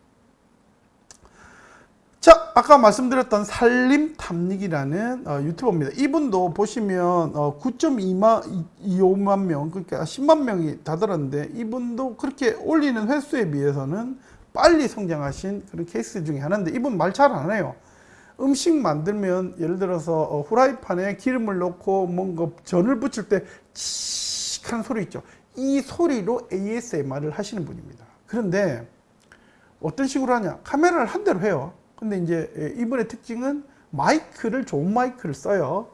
Speaker 1: 자, 아까 말씀드렸던 살림탐닉이라는 어, 유튜버입니다. 이분도 보시면 어, 9.25만 명, 그러니까 10만 명이 다들었는데 이분도 그렇게 올리는 횟수에 비해서는 빨리 성장하신 그런 케이스 중에 하나인데 이분 말 잘 안 해요. 음식 만들면 예를 들어서 어, 후라이팬에 기름을 넣고 뭔가 전을 붙일 때 칙한 소리 있죠. 이 소리로 ASMR을 하시는 분입니다. 그런데 어떤 식으로 하냐? 카메라를 한 대로 해요. 근데 이제 예, 이번의 특징은 마이크를 좋은 마이크를 써요.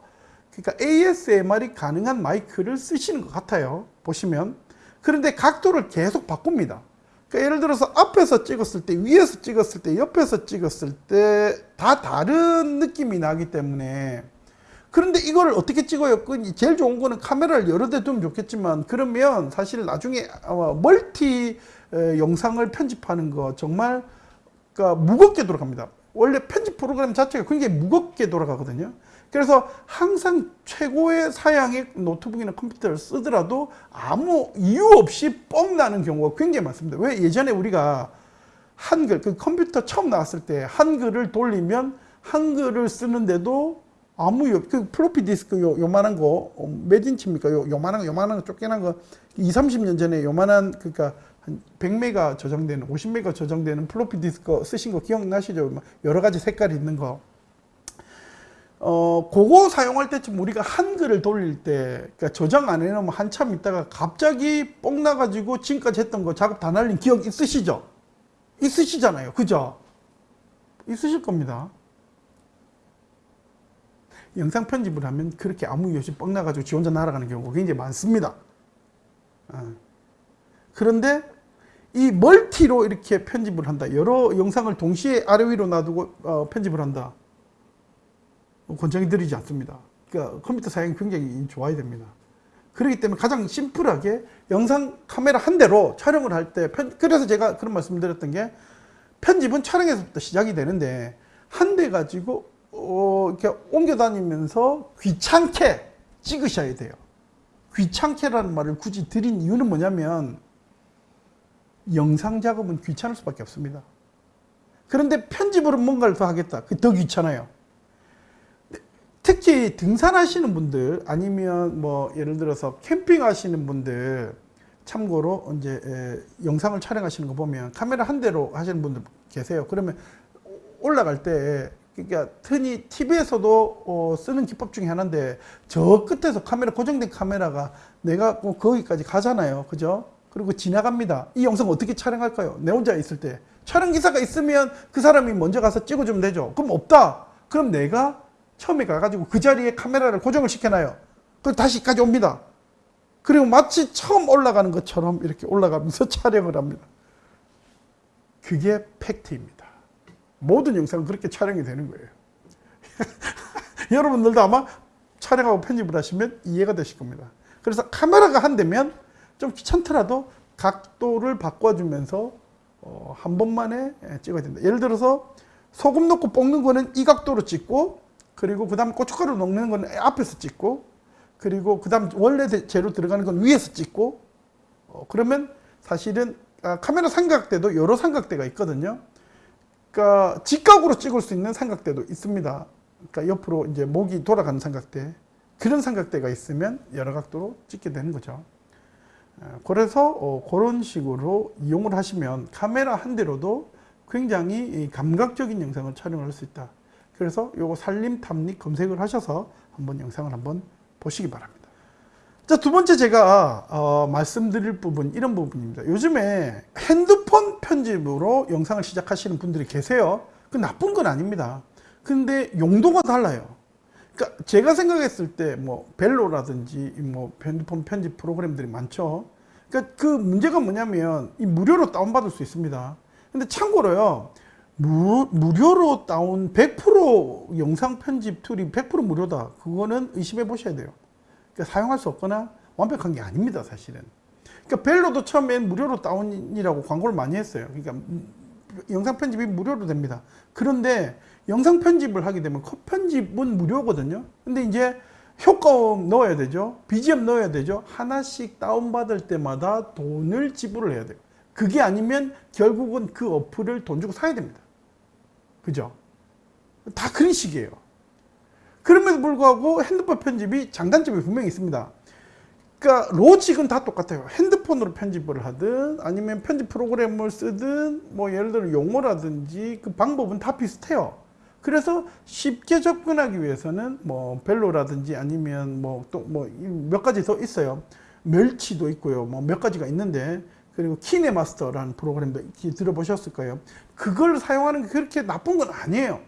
Speaker 1: 그러니까 ASMR이 가능한 마이크를 쓰시는 것 같아요. 보시면. 그런데 각도를 계속 바꿉니다. 그러니까 예를 들어서 앞에서 찍었을 때, 위에서 찍었을 때, 옆에서 찍었을 때 다 다른 느낌이 나기 때문에 그런데 이거를 어떻게 찍어요? 그 제일 좋은 거는 카메라를 여러 대 두면 좋겠지만 그러면 사실 나중에 멀티 영상을 편집하는 거 정말 그러니까 무겁게 돌아갑니다. 원래 편집 프로그램 자체가 굉장히 무겁게 돌아가거든요. 그래서 항상 최고의 사양의 노트북이나 컴퓨터를 쓰더라도 아무 이유 없이 뻥 나는 경우가 굉장히 많습니다. 왜 예전에 우리가 한글, 그 컴퓨터 처음 나왔을 때 한글을 돌리면 한글을 쓰는데도 아무 그 플로피 디스크 요, 요만한 거, 어, 몇 인치입니까? 요, 요만한 거, 요만한 거, 쪼그만 거, 20, 30년 전에 요만한, 그니까 한 100메가 저장되는 50메가 저장되는 플로피 디스크 쓰신 거 기억나시죠? 여러 가지 색깔이 있는 거. 어, 그거 사용할 때쯤 우리가 한글을 돌릴 때, 그러니까 저장 안 해놓으면 한참 있다가 갑자기 뽕 나가지고 지금까지 했던 거 작업 다 날린 기억 있으시죠? 있으시잖아요. 그죠? 있으실 겁니다. 영상 편집을 하면 그렇게 아무 이유 없이 뻥 나가지고 지 혼자 날아가는 경우가 굉장히 많습니다. 어. 그런데 이 멀티로 이렇게 편집을 한다. 여러 영상을 동시에 아래 위로 놔두고 어, 편집을 한다. 권장이 드리지 않습니다. 그러니까 컴퓨터 사양이 굉장히 좋아야 됩니다. 그렇기 때문에 가장 심플하게 영상 카메라 한 대로 촬영을 할 때 그래서 제가 그런 말씀 드렸던 게 편집은 촬영에서부터 시작이 되는데 한 대 가지고 어, 이렇게 옮겨 다니면서 귀찮게 찍으셔야 돼요. 귀찮게라는 말을 굳이 드린 이유는 뭐냐면 영상 작업은 귀찮을 수밖에 없습니다. 그런데 편집으로 뭔가를 더 하겠다. 그더 귀찮아요. 특히 등산하시는 분들 아니면 뭐 예를 들어서 캠핑 하시는 분들 참고로 이제 에, 영상을 촬영하시는 거 보면 카메라 한 대로 하시는 분들 계세요. 그러면 올라갈 때 그러니까 흔히 TV에서도 어, 쓰는 기법 중에 하나인데 저 끝에서 카메라 고정된 카메라가 내가 뭐 거기까지 가잖아요. 그죠? 그리고 지나갑니다. 이 영상 어떻게 촬영할까요? 내 혼자 있을 때 촬영 기사가 있으면 그 사람이 먼저 가서 찍어주면 되죠. 그럼 없다. 그럼 내가 처음에 가가지고 그 자리에 카메라를 고정을 시켜놔요. 그럼 다시까지 옵니다. 그리고 마치 처음 올라가는 것처럼 이렇게 올라가면서 촬영을 합니다. 그게 팩트입니다. 모든 영상은 그렇게 촬영이 되는 거예요. 여러분들도 아마 촬영하고 편집을 하시면 이해가 되실 겁니다. 그래서 카메라가 한 대면 좀 귀찮더라도 각도를 바꿔주면서 어, 한 번만에 찍어야 된다. 예를 들어서 소금 넣고 볶는 거는 이 각도로 찍고 그리고 그 다음 고춧가루 넣는 거는 앞에서 찍고 그리고 그 다음 원래 재료 들어가는 건 위에서 찍고 어, 그러면 사실은 아, 카메라 삼각대도 여러 삼각대가 있거든요. 그러니까 직각으로 찍을 수 있는 삼각대도 있습니다. 그러니까 옆으로 이제 목이 돌아가는 삼각대 그런 삼각대가 있으면 여러 각도로 찍게 되는 거죠. 어, 그래서 어, 그런 식으로 이용을 하시면 카메라 한 대로도 굉장히 감각적인 영상을 촬영할 수 있다. 그래서 요거 살림 탐닉 검색을 하셔서 한번 영상을 한번 보시기 바랍니다. 자, 두 번째 제가 어, 말씀드릴 부분 이런 부분입니다. 요즘에 핸드폰 편집으로 영상을 시작하시는 분들이 계세요. 그 나쁜 건 아닙니다. 근데 용도가 달라요. 그러니까 제가 생각했을 때 뭐 벨로라든지 뭐 핸드폰 편집 프로그램들이 많죠. 그러니까 그 문제가 뭐냐면 이 무료로 다운받을 수 있습니다. 근데 참고로요. 무, 무료로 다운 100% 영상 편집 툴이 100% 무료다. 그거는 의심해 보셔야 돼요. 그러니까 사용할 수 없거나 완벽한 게 아닙니다, 사실은. 그러니까 VLLO도 처음엔 무료로 다운이라고 광고를 많이 했어요. 그러니까 영상 편집이 무료로 됩니다. 그런데 영상 편집을 하게 되면 컷 편집은 무료거든요. 근데 이제 효과음 넣어야 되죠. BGM 넣어야 되죠. 하나씩 다운받을 때마다 돈을 지불을 해야 돼요. 그게 아니면 결국은 그 어플을 돈 주고 사야 됩니다. 그죠? 다 그런 식이에요. 그럼에도 불구하고 핸드폰 편집이 장단점이 분명히 있습니다. 그러니까 로직은 다 똑같아요. 핸드폰으로 편집을 하든 아니면 편집 프로그램을 쓰든 뭐 예를 들어 용어라든지 그 방법은 다 비슷해요. 그래서 쉽게 접근하기 위해서는 뭐 벨로라든지 아니면 뭐 또 뭐 몇 가지 더 있어요. 멸치도 있고요. 뭐 몇 가지가 있는데 그리고 키네마스터라는 프로그램도 들어보셨을 거예요. 그걸 사용하는 게 그렇게 나쁜 건 아니에요.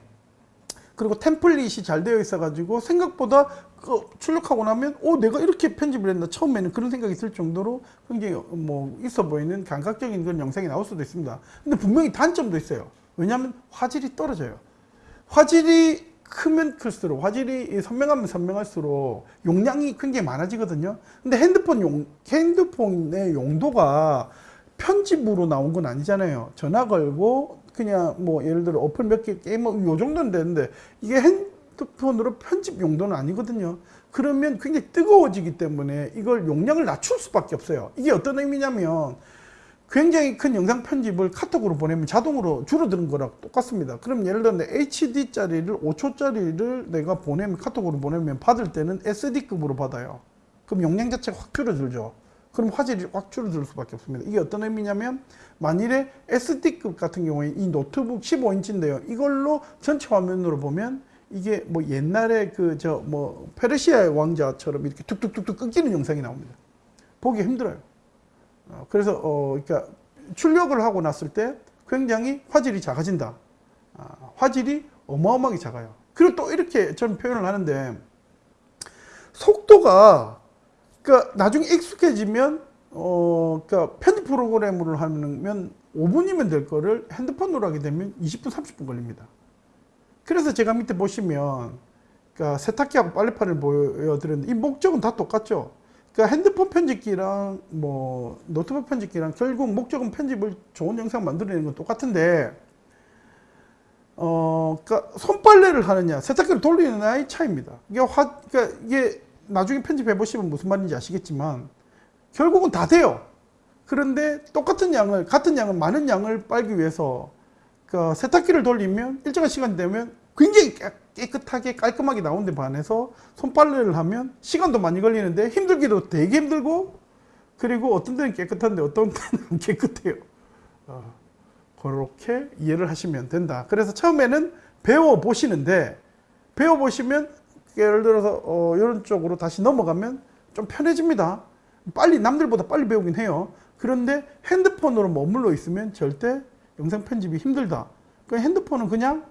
Speaker 1: 그리고 템플릿이 잘 되어 있어 가지고 생각보다 그 출력하고 나면 어 내가 이렇게 편집을 했나 처음에는 그런 생각이 있을 정도로 굉장히 뭐 있어 보이는 감각적인 그런 영상이 나올 수도 있습니다 근데 분명히 단점도 있어요 왜냐하면 화질이 떨어져요 화질이 크면 클수록 화질이 선명하면 선명할수록 용량이 굉장히 많아지거든요. 근데 핸드폰 용 핸드폰의 용도가 편집으로 나온 건 아니잖아요. 전화 걸고 그냥 뭐 예를 들어 어플 몇 개 게임 뭐요 정도는 되는데 이게 핸드폰으로 편집 용도는 아니거든요. 그러면 굉장히 뜨거워지기 때문에 이걸 용량을 낮출 수밖에 없어요. 이게 어떤 의미냐면 굉장히 큰 영상 편집을 카톡으로 보내면 자동으로 줄어드는 거랑 똑같습니다 그럼 예를 들어 HD짜리를 5초짜리를 내가 보내면 카톡으로 보내면 받을 때는 SD급으로 받아요 그럼 용량 자체가 확 줄어들죠 그럼 화질이 확 줄어들 수밖에 없습니다. 이게 어떤 의미냐면 만일에 SD급 같은 경우에 이 노트북 15인치인데요. 이걸로 전체 화면으로 보면 이게 뭐 옛날에 그 저 뭐 페르시아의 왕자처럼 이렇게 툭툭툭툭 끊기는 영상이 나옵니다. 보기 힘들어요. 어, 그래서 어 그러니까 출력을 하고 났을 때 굉장히 화질이 작아진다. 아, 화질이 어마어마하게 작아요. 그리고 또 이렇게 저는 표현을 하는데 속도가 그러니까 나중에 익숙해지면 어 그러니까 편집 프로그램으로 하면 5분이면 될 거를 핸드폰으로 하게 되면 20분 30분 걸립니다. 그래서 제가 밑에 보시면 그러니까 세탁기하고 빨래판을 보여드렸는데 이 목적은 다 똑같죠. 그러니까 핸드폰 편집기랑 뭐 노트북 편집기랑 결국 목적은 편집을 좋은 영상 만들어내는 건 똑같은데 어 그러니까 손빨래를 하느냐 세탁기를 돌리느냐의 차이입니다. 이게 화 그러니까 이게 나중에 편집해 보시면 무슨 말인지 아시겠지만 결국은 다 돼요. 그런데 똑같은 양을 같은 양을 많은 양을 빨기 위해서 그 세탁기를 돌리면 일정한 시간 되면 굉장히 깨끗하게 깔끔하게 나오는데 반해서 손빨래를 하면 시간도 많이 걸리는데 힘들기도 되게 힘들고 그리고 어떤 데는 깨끗한데 어떤 데는 안 깨끗해요. 어, 그렇게 이해를 하시면 된다. 그래서 처음에는 배워 보시는데 배워 보시면 예를 들어서 어, 이런 쪽으로 다시 넘어가면 좀 편해집니다. 빨리 남들보다 빨리 배우긴 해요. 그런데 핸드폰으로 머물러 있으면 절대 영상 편집이 힘들다. 그 핸드폰은 그냥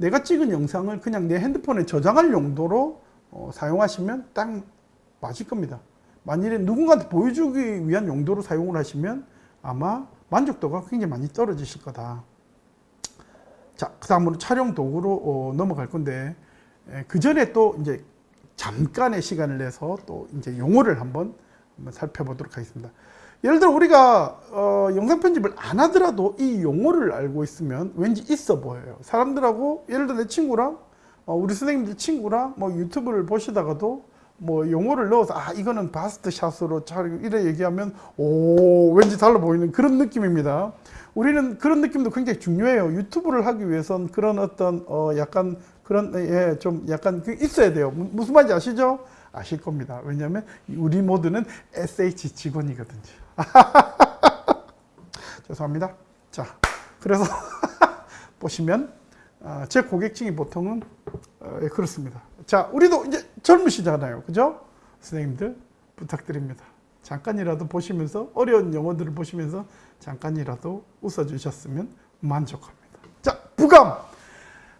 Speaker 1: 내가 찍은 영상을 그냥 내 핸드폰에 저장할 용도로 어, 사용하시면 딱 맞을 겁니다. 만일에 누군가한테 보여주기 위한 용도로 사용을 하시면 아마 만족도가 굉장히 많이 떨어지실 거다. 자, 그 다음으로 촬영 도구로 어, 넘어갈 건데, 에, 그 전에 또 이제 잠깐의 시간을 내서 또 이제 용어를 한번 살펴보도록 하겠습니다. 예를 들어 우리가 어, 영상 편집을 안 하더라도 이 용어를 알고 있으면 왠지 있어 보여요. 사람들하고 예를 들어 내 친구랑 어, 우리 선생님들 친구랑 뭐 유튜브를 보시다가도 뭐 용어를 넣어서 아 이거는 바스트 샷으로 잘 이래 얘기하면 오 왠지 달라 보이는 그런 느낌입니다. 우리는 그런 느낌도 굉장히 중요해요. 유튜브를 하기 위해선 그런 어떤 어 약간 그런 예 좀 약간 그 있어야 돼요. 무- 무슨 말인지 아시죠? 아실 겁니다. 왜냐하면 우리 모두는 SH 직원이거든요. 죄송합니다. 자, 그래서 보시면 아, 제 고객층이 보통은 어, 예, 그렇습니다. 자, 우리도 이제 젊으시잖아요, 그죠? 선생님들 부탁드립니다. 잠깐이라도 보시면서 어려운 영어들을 보시면서 잠깐이라도 웃어주셨으면 만족합니다. 자, 부감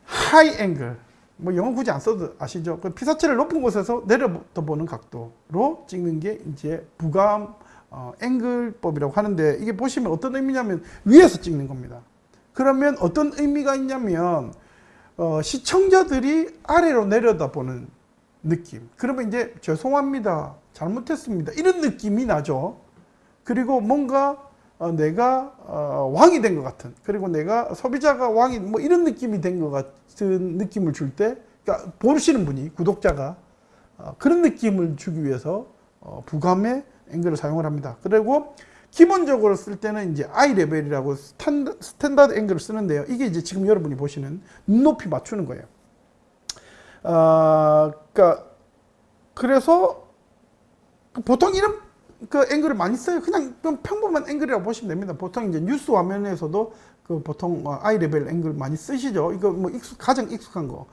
Speaker 1: high angle 뭐 영어 굳이 안 써도 아시죠? 그 피사체를 높은 곳에서 내려보는 각도로 찍는 게 이제 부감 어, 앵글법이라고 하는데 이게 보시면 어떤 의미냐면 위에서 찍는 겁니다. 그러면 어떤 의미가 있냐면 어, 시청자들이 아래로 내려다보는 느낌. 그러면 이제 죄송합니다. 잘못했습니다. 이런 느낌이 나죠. 그리고 뭔가 어, 내가 어, 왕이 된 것 같은 그리고 내가 소비자가 왕이 뭐 이런 느낌이 된 것 같은 느낌을 줄때 그러니까 보시는 분이 구독자가 어, 그런 느낌을 주기 위해서 어, 부감의 앵글을 사용을 합니다. 그리고 기본적으로 쓸 때는 이제 eye level이라고 standar, standard 앵글을 쓰는데요. 이게 이제 지금 여러분이 보시는 눈높이 맞추는 거예요. 아, 그러니까 그래서 보통 이런 그 앵글을 많이 써요. 그냥 좀 평범한 앵글이라고 보시면 됩니다. 보통 이제 뉴스 화면에서도 그 보통 어, eye level 앵글 많이 쓰시죠. 이거 뭐 익숙, 가장 익숙한 거.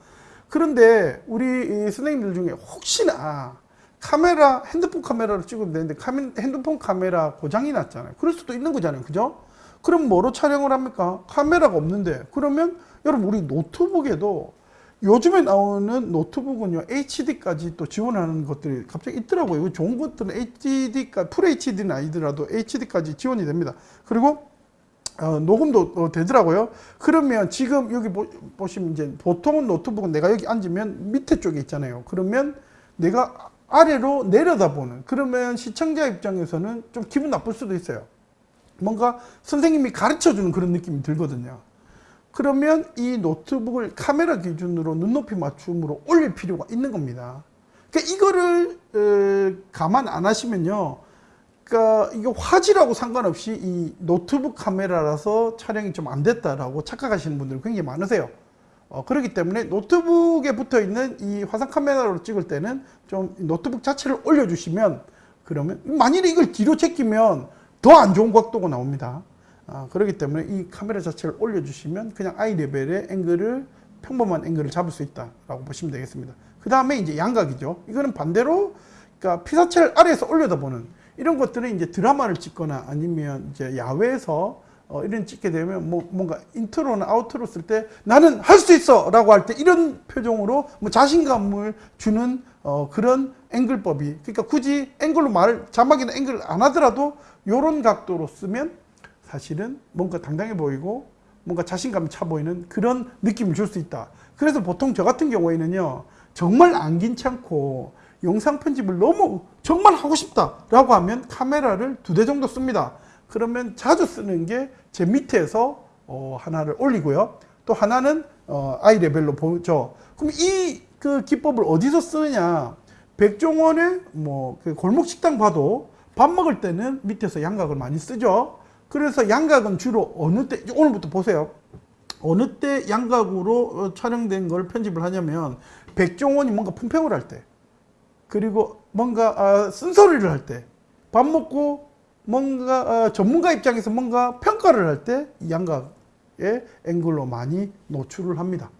Speaker 1: 그런데 우리 이 선생님들 중에 혹시나 카메라, 핸드폰 카메라로 찍으면 되는데 카메, 핸드폰 카메라 고장이 났잖아요. 그럴 수도 있는 거잖아요. 그죠? 그럼 뭐로 촬영을 합니까? 카메라가 없는데. 그러면 여러분 우리 노트북에도 요즘에 나오는 노트북은요 HD까지 또 지원하는 것들이 갑자기 있더라고요. 이거 좋은 것들은 HD까 full HD는 아니더라도 HD까지 지원이 됩니다. 그리고 어, 녹음도 어, 되더라고요. 그러면 지금 여기 보, 보시면 이제 보통은 노트북은 내가 여기 앉으면 밑에 쪽에 있잖아요. 그러면 내가 아래로 내려다보는 그러면 시청자 입장에서는 좀 기분 나쁠 수도 있어요. 뭔가 선생님이 가르쳐 주는 그런 느낌이 들거든요. 그러면 이 노트북을 카메라 기준으로 눈높이 맞춤으로 올릴 필요가 있는 겁니다. 그러니까 이거를 에, 감안 안 하시면요. 그러니까 이거 화질하고 상관없이 이 노트북 카메라라서 촬영이 좀 안 됐다라고 착각하시는 분들이 굉장히 많으세요. 어, 그렇기 때문에 노트북에 붙어 있는 이 화상 카메라로 찍을 때는 좀 노트북 자체를 올려주시면 그러면 만일에 이걸 뒤로 제끼면 더 안 좋은 각도가 나옵니다. 아, 그렇기 때문에 이 카메라 자체를 올려주시면 그냥 eye level의 앵글을 평범한 앵글을 잡을 수 있다라고 보시면 되겠습니다. 그 다음에 이제 앙각이죠. 이거는 반대로 그러니까 피사체를 아래에서 올려다보는 이런 것들은 이제 드라마를 찍거나 아니면 이제 야외에서 어, 이런 찍게 되면 뭐 뭔가 인트로나 outro 쓸 때 나는 할 수 있어 라고 할 때 이런 표정으로 뭐 자신감을 주는 어, 그런 앵글법이 그러니까 굳이 앵글로 말을 자막이나 앵글 안 하더라도 이런 각도로 쓰면 사실은 뭔가 당당해 보이고 뭔가 자신감이 차 보이는 그런 느낌을 줄 수 있다. 그래서 보통 저 같은 경우에는요, 정말 안 괜찮고 영상 편집을 너무 정말 하고 싶다 라고 하면 카메라를 두 대 정도 씁니다. 그러면 자주 쓰는 게 제 밑에서 어, 하나를 올리고요. 또 하나는 어, 아이 레벨로 보죠. 그럼 이 그 기법을 어디서 쓰느냐? 백종원의 뭐 그 골목 식당 봐도 밥 먹을 때는 밑에서 양각을 많이 쓰죠. 그래서 양각은 주로 어느 때 오늘부터 보세요. 어느 때 양각으로 어, 촬영된 걸 편집을 하냐면 백종원이 뭔가 품평을 할 때 그리고 뭔가 아, 쓴소리를 할 때 밥 먹고 뭔가 아, 전문가 입장에서 뭔가 평가를 할때 양각의 앵글로 많이 노출을 합니다.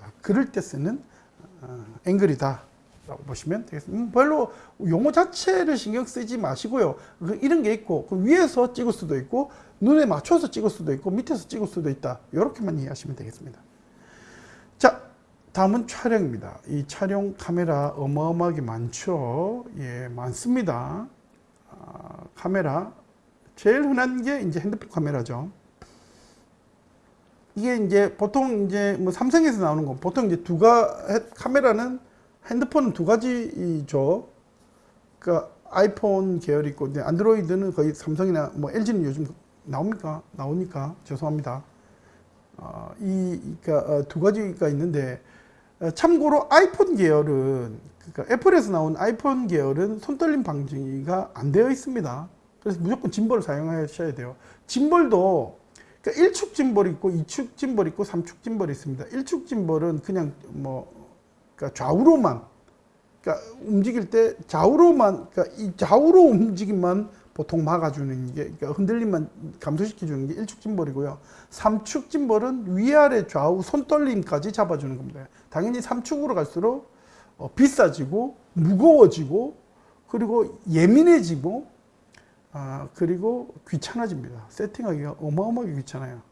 Speaker 1: 아, 그럴 때 쓰는 어, 앵글이다. 라고 보시면 되겠습니다. 음, 별로 용어 자체를 신경 쓰지 마시고요. 그 이런 게 있고 그 위에서 찍을 수도 있고 눈에 맞춰서 찍을 수도 있고 밑에서 찍을 수도 있다. 이렇게만 이해하시면 되겠습니다. 자, 다음은 촬영입니다. 이 촬영 카메라 어마어마하게 많죠. 예, 많습니다. 아, 카메라 제일 흔한 게 이제 핸드폰 카메라죠. 이게 이제 보통 이제 뭐 삼성에서 나오는 거 보통 이제 두가 카메라는 핸드폰은 두 가지죠. 그러니까 아이폰 계열 있고 이제 안드로이드는 거의 삼성이나 뭐 LG는 요즘 나옵니까? 나오니까 죄송합니다. 어, 이 그러니까 어, 두 가지가 있는데 어, 참고로 아이폰 계열은 그러니까 애플에서 나온 아이폰 계열은 손떨림 방지가 안 되어 있습니다. 그래서 무조건 짐벌을 사용하셔야 돼요. 짐벌도 그러니까 1축 짐벌 있고 2축 짐벌 있고 3축 짐벌이 있습니다. 1축 짐벌은 그냥 뭐 그러니까 좌우로만 그러니까 움직일 때 좌우로만 그러니까 이 좌우로 움직임만 보통 막아주는 게 그러니까 흔들림만 감소시켜주는 게 1축 짐벌이고요. 3축 짐벌은 위아래 좌우 손떨림까지 잡아주는 겁니다. 당연히 3축으로 갈수록 어, 비싸지고 무거워지고 그리고 예민해지고 아, 그리고 귀찮아집니다. 세팅하기가 어마어마하게 귀찮아요.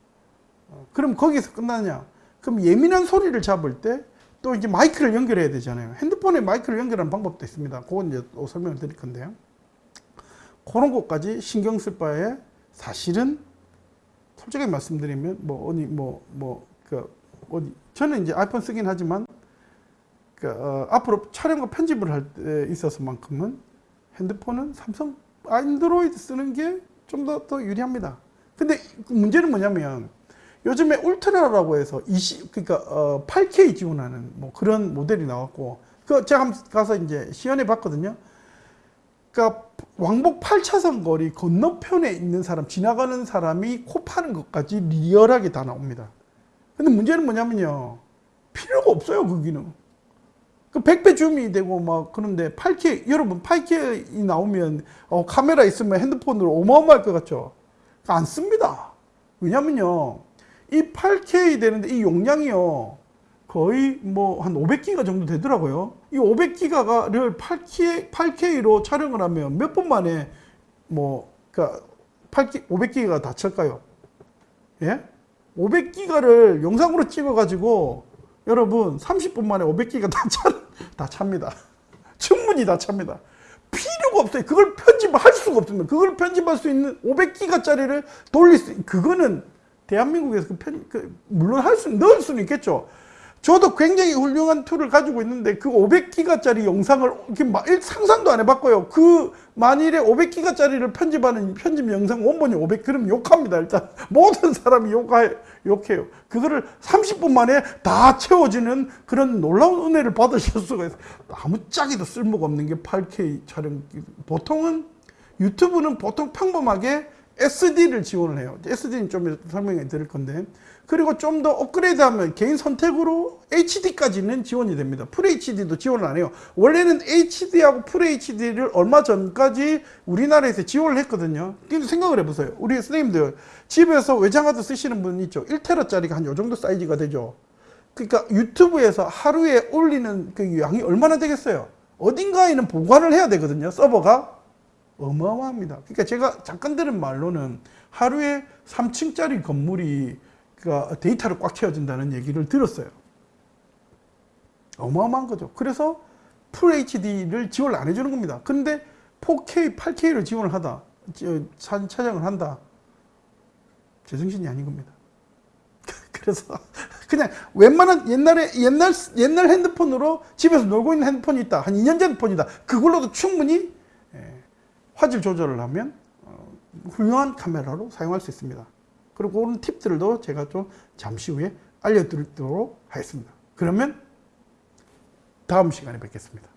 Speaker 1: 어, 그럼 거기서 끝나냐? 그럼 예민한 소리를 잡을 때 또 이제 마이크를 연결해야 되잖아요. 핸드폰에 마이크를 연결하는 방법도 있습니다. 그건 이제 또 설명을 드릴 건데요. 그런 것까지 신경 쓸 바에 사실은 솔직히 말씀드리면 뭐 어디 뭐뭐그 어디 저는 이제 아이폰 쓰긴 하지만 그 어, 앞으로 촬영과 편집을 할 때 있어서만큼은 핸드폰은 삼성 안드로이드 쓰는 게 좀 더 더 유리합니다. 근데 문제는 뭐냐면 요즘에 울트라라고 해서 20 그러니까 어 8K 지원하는 뭐 그런 모델이 나왔고 그 제가 가서 이제 시연해 봤거든요. 그러니까 왕복 8차선 거리 건너편에 있는 사람 지나가는 사람이 코 파는 것까지 리얼하게 다 나옵니다. 근데 문제는 뭐냐면요. 필요가 없어요, 그 기능. 그 100배 줌이 되고 막 그런데 8K 여러분 8K 나오면 어, 카메라 있으면 핸드폰으로 어마어마할 것 같죠? 안 씁니다. 왜냐면요. 이 8K 되는데 이 용량이요. 거의 뭐 한 500기가 정도 되더라고요. 이 500기가를 8K, 8K로 촬영을 하면 몇 분 만에 뭐, 그니까 8K, 500기가 다 찰까요? 예? 500기가를 영상으로 찍어가지고 여러분 30분 만에 500기가 다, 차, 다 찹니다. 충분히 다 찹니다. 필요가 없어요. 그걸 편집할 수가 없습니다. 그걸 편집할 수 있는 500기가짜리를 돌릴 수, 그거는 대한민국에서 그 편, 그 물론 할 수, 넣을 수는 있겠죠. 저도 굉장히 훌륭한 tool을 가지고 있는데 그 500기가짜리 영상을 이렇게 막 상상도 안 해봤고요. 그 만일에 500기가짜리를 편집하는 편집 영상 원본이 500 그럼 욕합니다. 일단 모든 사람이 욕하, 욕해요. 그거를 30분 만에 다 채워지는 그런 놀라운 은혜를 받으실 수가 있어요. 아무짝에도 쓸모가 없는 게 8K 촬영. 보통은 유튜브는 보통 평범하게 SD를 지원을 해요. SD는 좀 설명해 드릴 건데 그리고 좀 더 업그레이드 하면 개인 선택으로 HD까지는 지원이 됩니다. FHD도 지원을 안 해요. 원래는 HD하고 FHD를 얼마 전까지 우리나라에서 지원을 했거든요. 근데 생각을 해보세요. 우리 선생님들 집에서 외장하드 쓰시는 분 있죠. 1테라짜리가 한 요 정도 사이즈가 되죠. 그러니까 유튜브에서 하루에 올리는 그 양이 얼마나 되겠어요? 어딘가에는 보관을 해야 되거든요. 서버가. 어마어마합니다. 그러니까 제가 잠깐 들은 말로는 하루에 3층짜리 건물이 그 데이터를 꽉 채워준다는 얘기를 들었어요. 어마어마한 거죠. 그래서 FHD를 지원을 안 해주는 겁니다. 근데 4K, 8K를 지원을 하다, 사진 촬영을 한다. 제정신이 아닌 겁니다. 그래서 그냥 웬만한 옛날에 옛날 옛날 핸드폰으로 집에서 놀고 있는 핸드폰이 있다. 한 2년 전 폰이다. 그걸로도 충분히 예, 화질 조절을 하면 어, 훌륭한 카메라로 사용할 수 있습니다. 그리고 그런 팁들도 제가 좀 잠시 후에 알려드리도록 하겠습니다. 그러면 다음 시간에 뵙겠습니다.